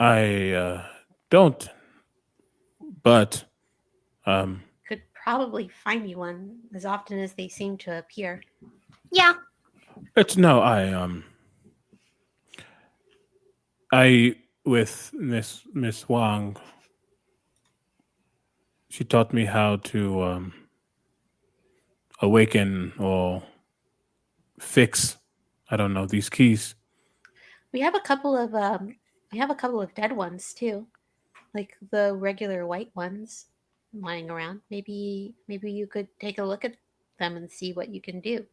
I uh, don't, but um, Could probably find you one as often as they seem to appear. Yeah. it's no. I um, I with Miss Miss Wang. She taught me how to um, awaken or fix. I don't know these keys. We have a couple of um we have a couple of dead ones too. Like the regular white ones lying around. Maybe maybe you could take a look at them and see what you can do.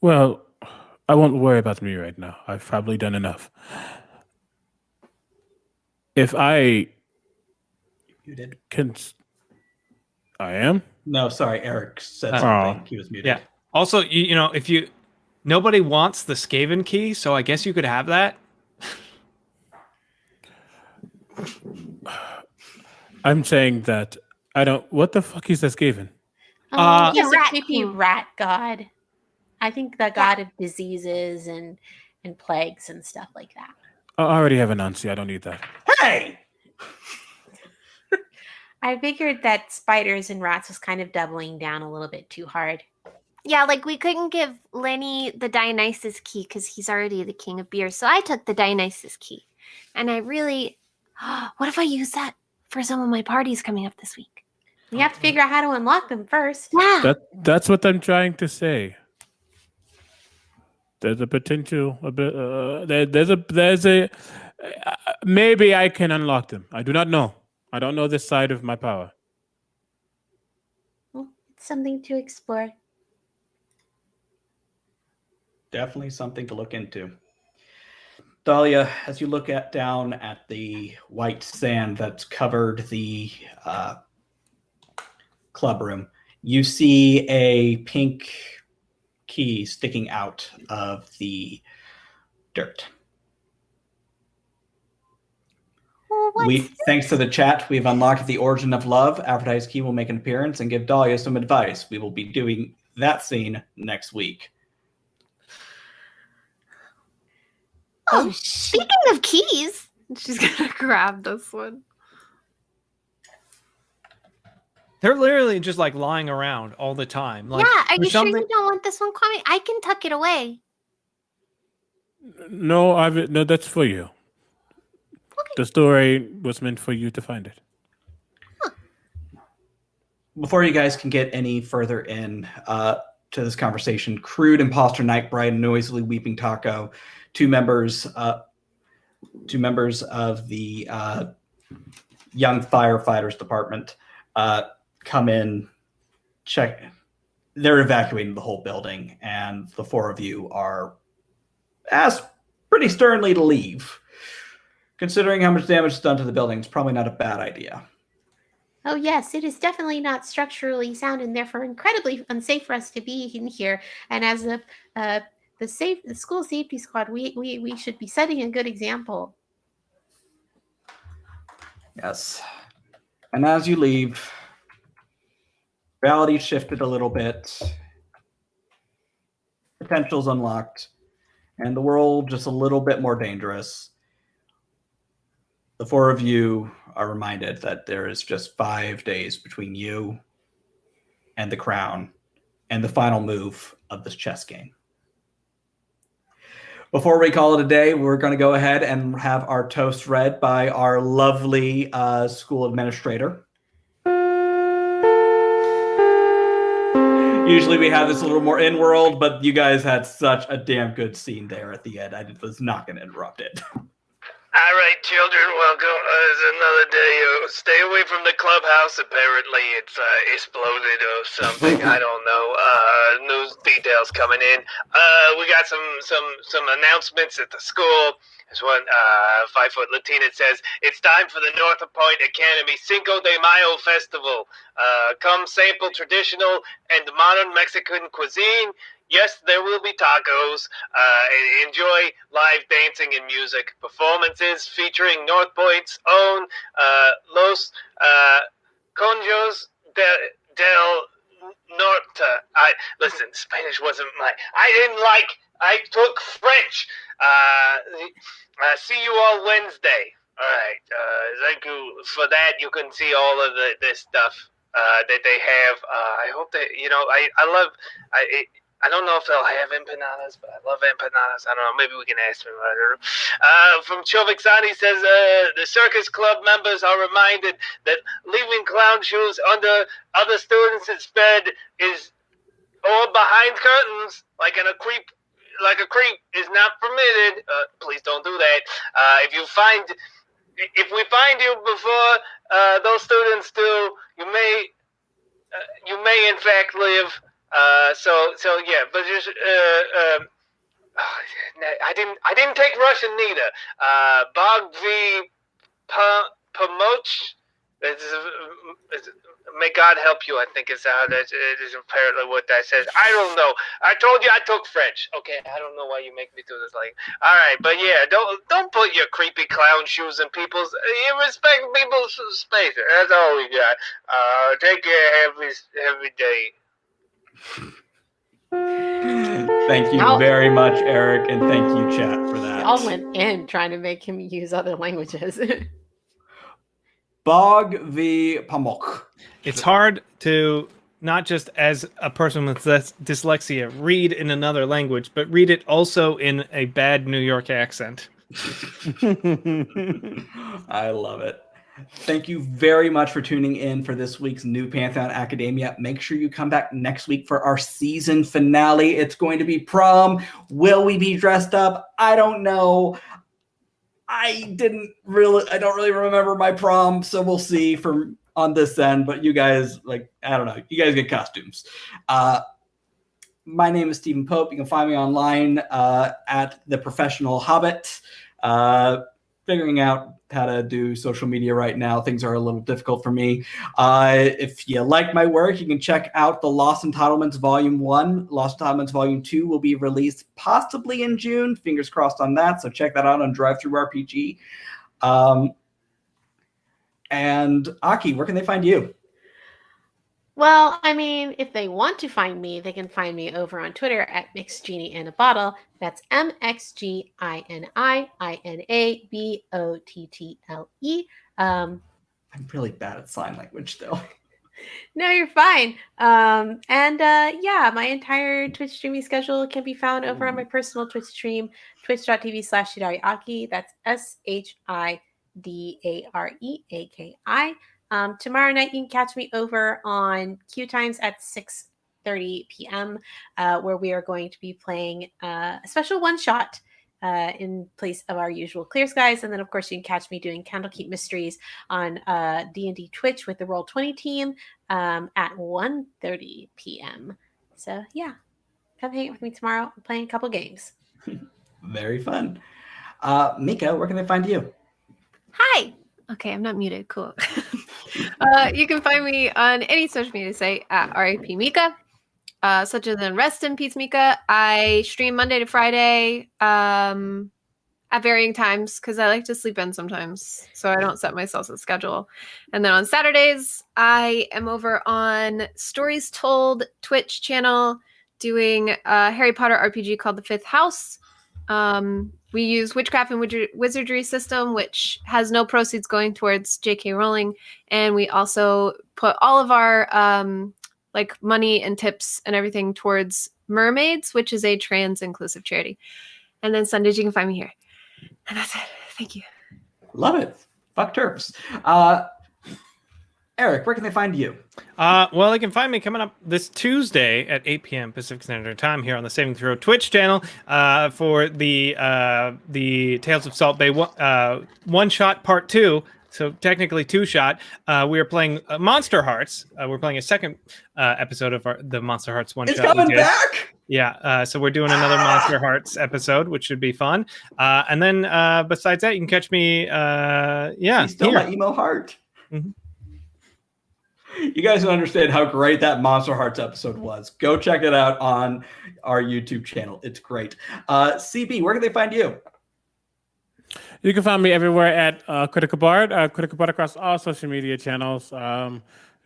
Well, I won't worry about me right now. I've probably done enough. If I You did. can, I am. No, sorry, Eric said Oh. something. He was muted. Yeah. Also, you, you know, if you nobody wants the Skaven key, so I guess you could have that. I'm saying that I don't. What the fuck is that Skaven? Oh, Uh, he's a rat creepy rat god. I think the god of diseases and and plagues and stuff like that. I already have Anansi. I don't need that. Hey! I figured that spiders and rats was kind of doubling down a little bit too hard. Yeah, like we couldn't give Lenny the Dionysus key because he's already the king of beer. So I took the Dionysus key. And I really, what if I use that for some of my parties coming up this week? We have to figure out how to unlock them first. Yeah. That that's what I'm trying to say. There's a potential. A bit. Uh, there, there's a. There's a. Uh, maybe I can unlock them. I do not know. I don't know this side of my power. Well, it's something to explore. Definitely something to look into. Dahlia, as you look at down at the white sand that's covered the uh, club room, you see a pink key sticking out of the dirt. Well, what's we, thanks to the chat, we've unlocked the origin of love. Advertised key will make an appearance and give Dahlia some advice. We will be doing that scene next week. Oh, oh speaking of keys, she's gonna grab this one. They're literally just like lying around all the time. Like, yeah, are there's you sure something- you don't want this one coming? I can tuck it away. No, I've no. That's for you. The story was meant for you to find it. before you guys can get any further in uh, to this conversation, Crude Imposter Nightbright and Noisily Weeping Taco, two members, uh, two members of the uh, Young Firefighters Department, uh, come in, check. They're evacuating the whole building, and the four of you are asked pretty sternly to leave. Considering how much damage is done to the building, it's probably not a bad idea. Oh yes, it is definitely not structurally sound and therefore incredibly unsafe for us to be in here. And as the uh, the safe the school safety squad, we, we we should be setting a good example. Yes. And as you leave, reality shifted a little bit, potentials unlocked, and the world just a little bit more dangerous. The four of you are reminded that there is just five days between you and the crown and the final move of this chess game. Before we call it a day, we're going to go ahead and have our toast read by our lovely uh, school administrator. Usually we have this a little more in world, but you guys had such a damn good scene there at the end. I was not going to interrupt it. All right, children, welcome. Uh, it's another day. Uh, stay away from the clubhouse. Apparently, it's uh, exploded or something. I don't know. Uh, news details coming in. Uh, we got some some some announcements at the school. There's one uh, five foot Latina says it's time for the North Point Academy Cinco de Mayo festival. Uh, come sample traditional and modern Mexican cuisine. Yes, there will be tacos. Uh, enjoy live dancing and music performances featuring North Point's own uh, Los uh, Conjos de, del Norte. I listen. Spanish wasn't my. I didn't like. I took French. Uh, uh, see you all Wednesday. All right. Uh, thank you for that. You can see all of the this stuff uh, that they have. Uh, I hope that you know. I I love. I. It, I don't know if they'll have empanadas, but I love empanadas. I don't know. Maybe we can ask them. Uh, from Chovixani says uh, the circus club members are reminded that leaving clown shoes under other students' bed is or behind curtains, like in a creep, like a creep, is not permitted. Uh, please don't do that. Uh, if you find, if we find you before uh, those students do, you may, uh, you may in fact live. Uh, so so yeah, but just uh, um, I didn't I didn't take Russian neither. Uh, Bog. Pomoch. May God help you. I think is how that it is apparently what that says. I don't know. I told you I took French. Okay, I don't know why you make me do this. Like, all right, but yeah, don't don't put your creepy clown shoes in people's. You respect people's space. That's all we got. Uh, take care every every day. Thank you Y'all- very much, Eric, and thank you, chat, for that. Y'all went in trying to make him use other languages. Bog v. Pamuk. It's hard to not just as a person with dyslexia read in another language, but read it also in a bad New York accent. I love it. Thank you very much for tuning in for this week's New Pantheon Academia. Make sure you come back next week for our season finale. It's going to be prom. Will we be dressed up? I don't know. I didn't really I don't really remember my prom, so we'll see from on this end, but you guys like I don't know. You guys get costumes. Uh my name is Stephen Pope. You can find me online uh, at the Professional Hobbit. Uh, figuring out how to do social media right now. Things are a little difficult for me. Uh, if you like my work, you can check out the Lost Entitlements Volume 1. Lost Entitlements Volume 2 will be released possibly in June. Fingers crossed on that. So check that out on DriveThruRPG. Um, and Aki, where can they find you? Well, I mean, if they want to find me, they can find me over on Twitter at Mixed Genie in a Bottle. That's M X G I N I I N A B O T T L E. Um, I'm really bad at sign language though. No, you're fine. Um, and uh, yeah, my entire Twitch streaming schedule can be found over on my personal Twitch stream, twitch.tv slash Shidareaki. That's S H I D A R E A K I. Um, tomorrow night, you can catch me over on Q Times at 6 30 p.m., uh, where we are going to be playing uh, a special one shot. Uh, in place of our usual clear skies and then of course you can catch me doing candlekeep mysteries on uh, d&d twitch with the roll 20 team um, at 1.30 p.m. So yeah, come hang out with me tomorrow. We're playing a couple games. Very fun. Uh, Mika, where can they find you? Hi. Okay, I'm not muted. Cool. uh, you can find me on any social media site at RIP Mika, uh, such as in Rest in Peace Mika. I stream Monday to Friday um, at varying times because I like to sleep in sometimes. So I don't set myself a schedule. And then on Saturdays, I am over on Stories Told Twitch channel doing a Harry Potter RPG called The Fifth House. Um, we use Witchcraft and Wizardry system, which has no proceeds going towards J.K. Rowling, and we also put all of our um, like money and tips and everything towards Mermaids, which is a trans inclusive charity. And then Sundays, you can find me here. And that's it. Thank you. Love it. Fuck TERFs. Uh, Eric, where can they find you? Uh, well, they can find me coming up this Tuesday at 8 p.m. Pacific Standard Time here on the Saving Throw Twitch channel uh, for the uh, the Tales of Salt Bay one, uh, one shot part two. So technically two shot. Uh, we are playing uh, Monsterhearts. Uh, we're playing a second uh, episode of our, the Monsterhearts one It's shot. we coming back. Yeah, uh, so we're doing another Monsterhearts episode, which should be fun. Uh, and then uh, besides that, you can catch me. Uh, yeah, still here. my emo heart. Mhm. You guys don't understand how great that Monsterhearts episode was. Go check it out on our YouTube channel. It's great. Uh, CB, where can they find you? You can find me everywhere at uh, Critical Bard, uh, Critical Bard across all social media channels, um,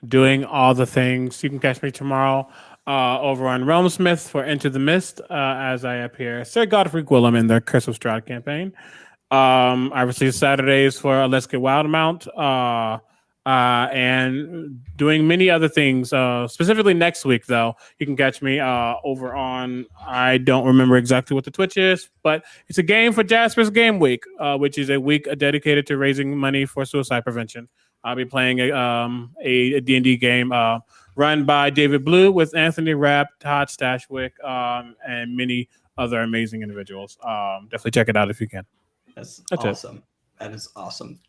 doing all the things. You can catch me tomorrow uh, over on Realm Smith for Into the Mist uh, as I appear Sir Godfrey Gwillem in their Curse of Strahd campaign. Um, obviously, Saturdays for Let's Get Wild Mount. Uh, uh, and doing many other things. Uh, specifically next week, though, you can catch me uh, over on. I don't remember exactly what the Twitch is, but it's a game for Jasper's Game Week, uh, which is a week dedicated to raising money for suicide prevention. I'll be playing a um, a, a D&D game uh, run by David Blue with Anthony Rapp, Todd Stashwick, um, and many other amazing individuals. Um, definitely check it out if you can. That's, That's it. awesome. That is awesome.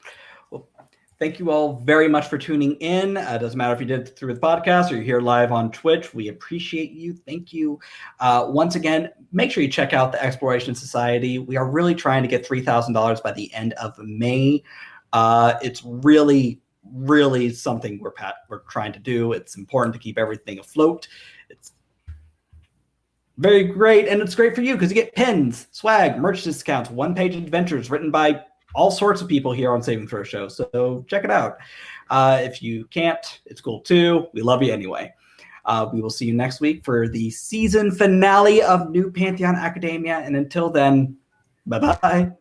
Thank you all very much for tuning in. Uh, it doesn't matter if you did through the podcast or you're here live on Twitch. We appreciate you. Thank you. Uh, once again, make sure you check out the Exploration Society. We are really trying to get $3,000 by the end of May. Uh, it's really, really something we're, pat- we're trying to do. It's important to keep everything afloat. It's very great, and it's great for you because you get pins, swag, merch discounts, one-page adventures written by all sorts of people here on Saving Throw Show. So check it out. Uh, if you can't, it's cool too. We love you anyway. Uh, we will see you next week for the season finale of New Pantheon Academia, and until then, bye bye.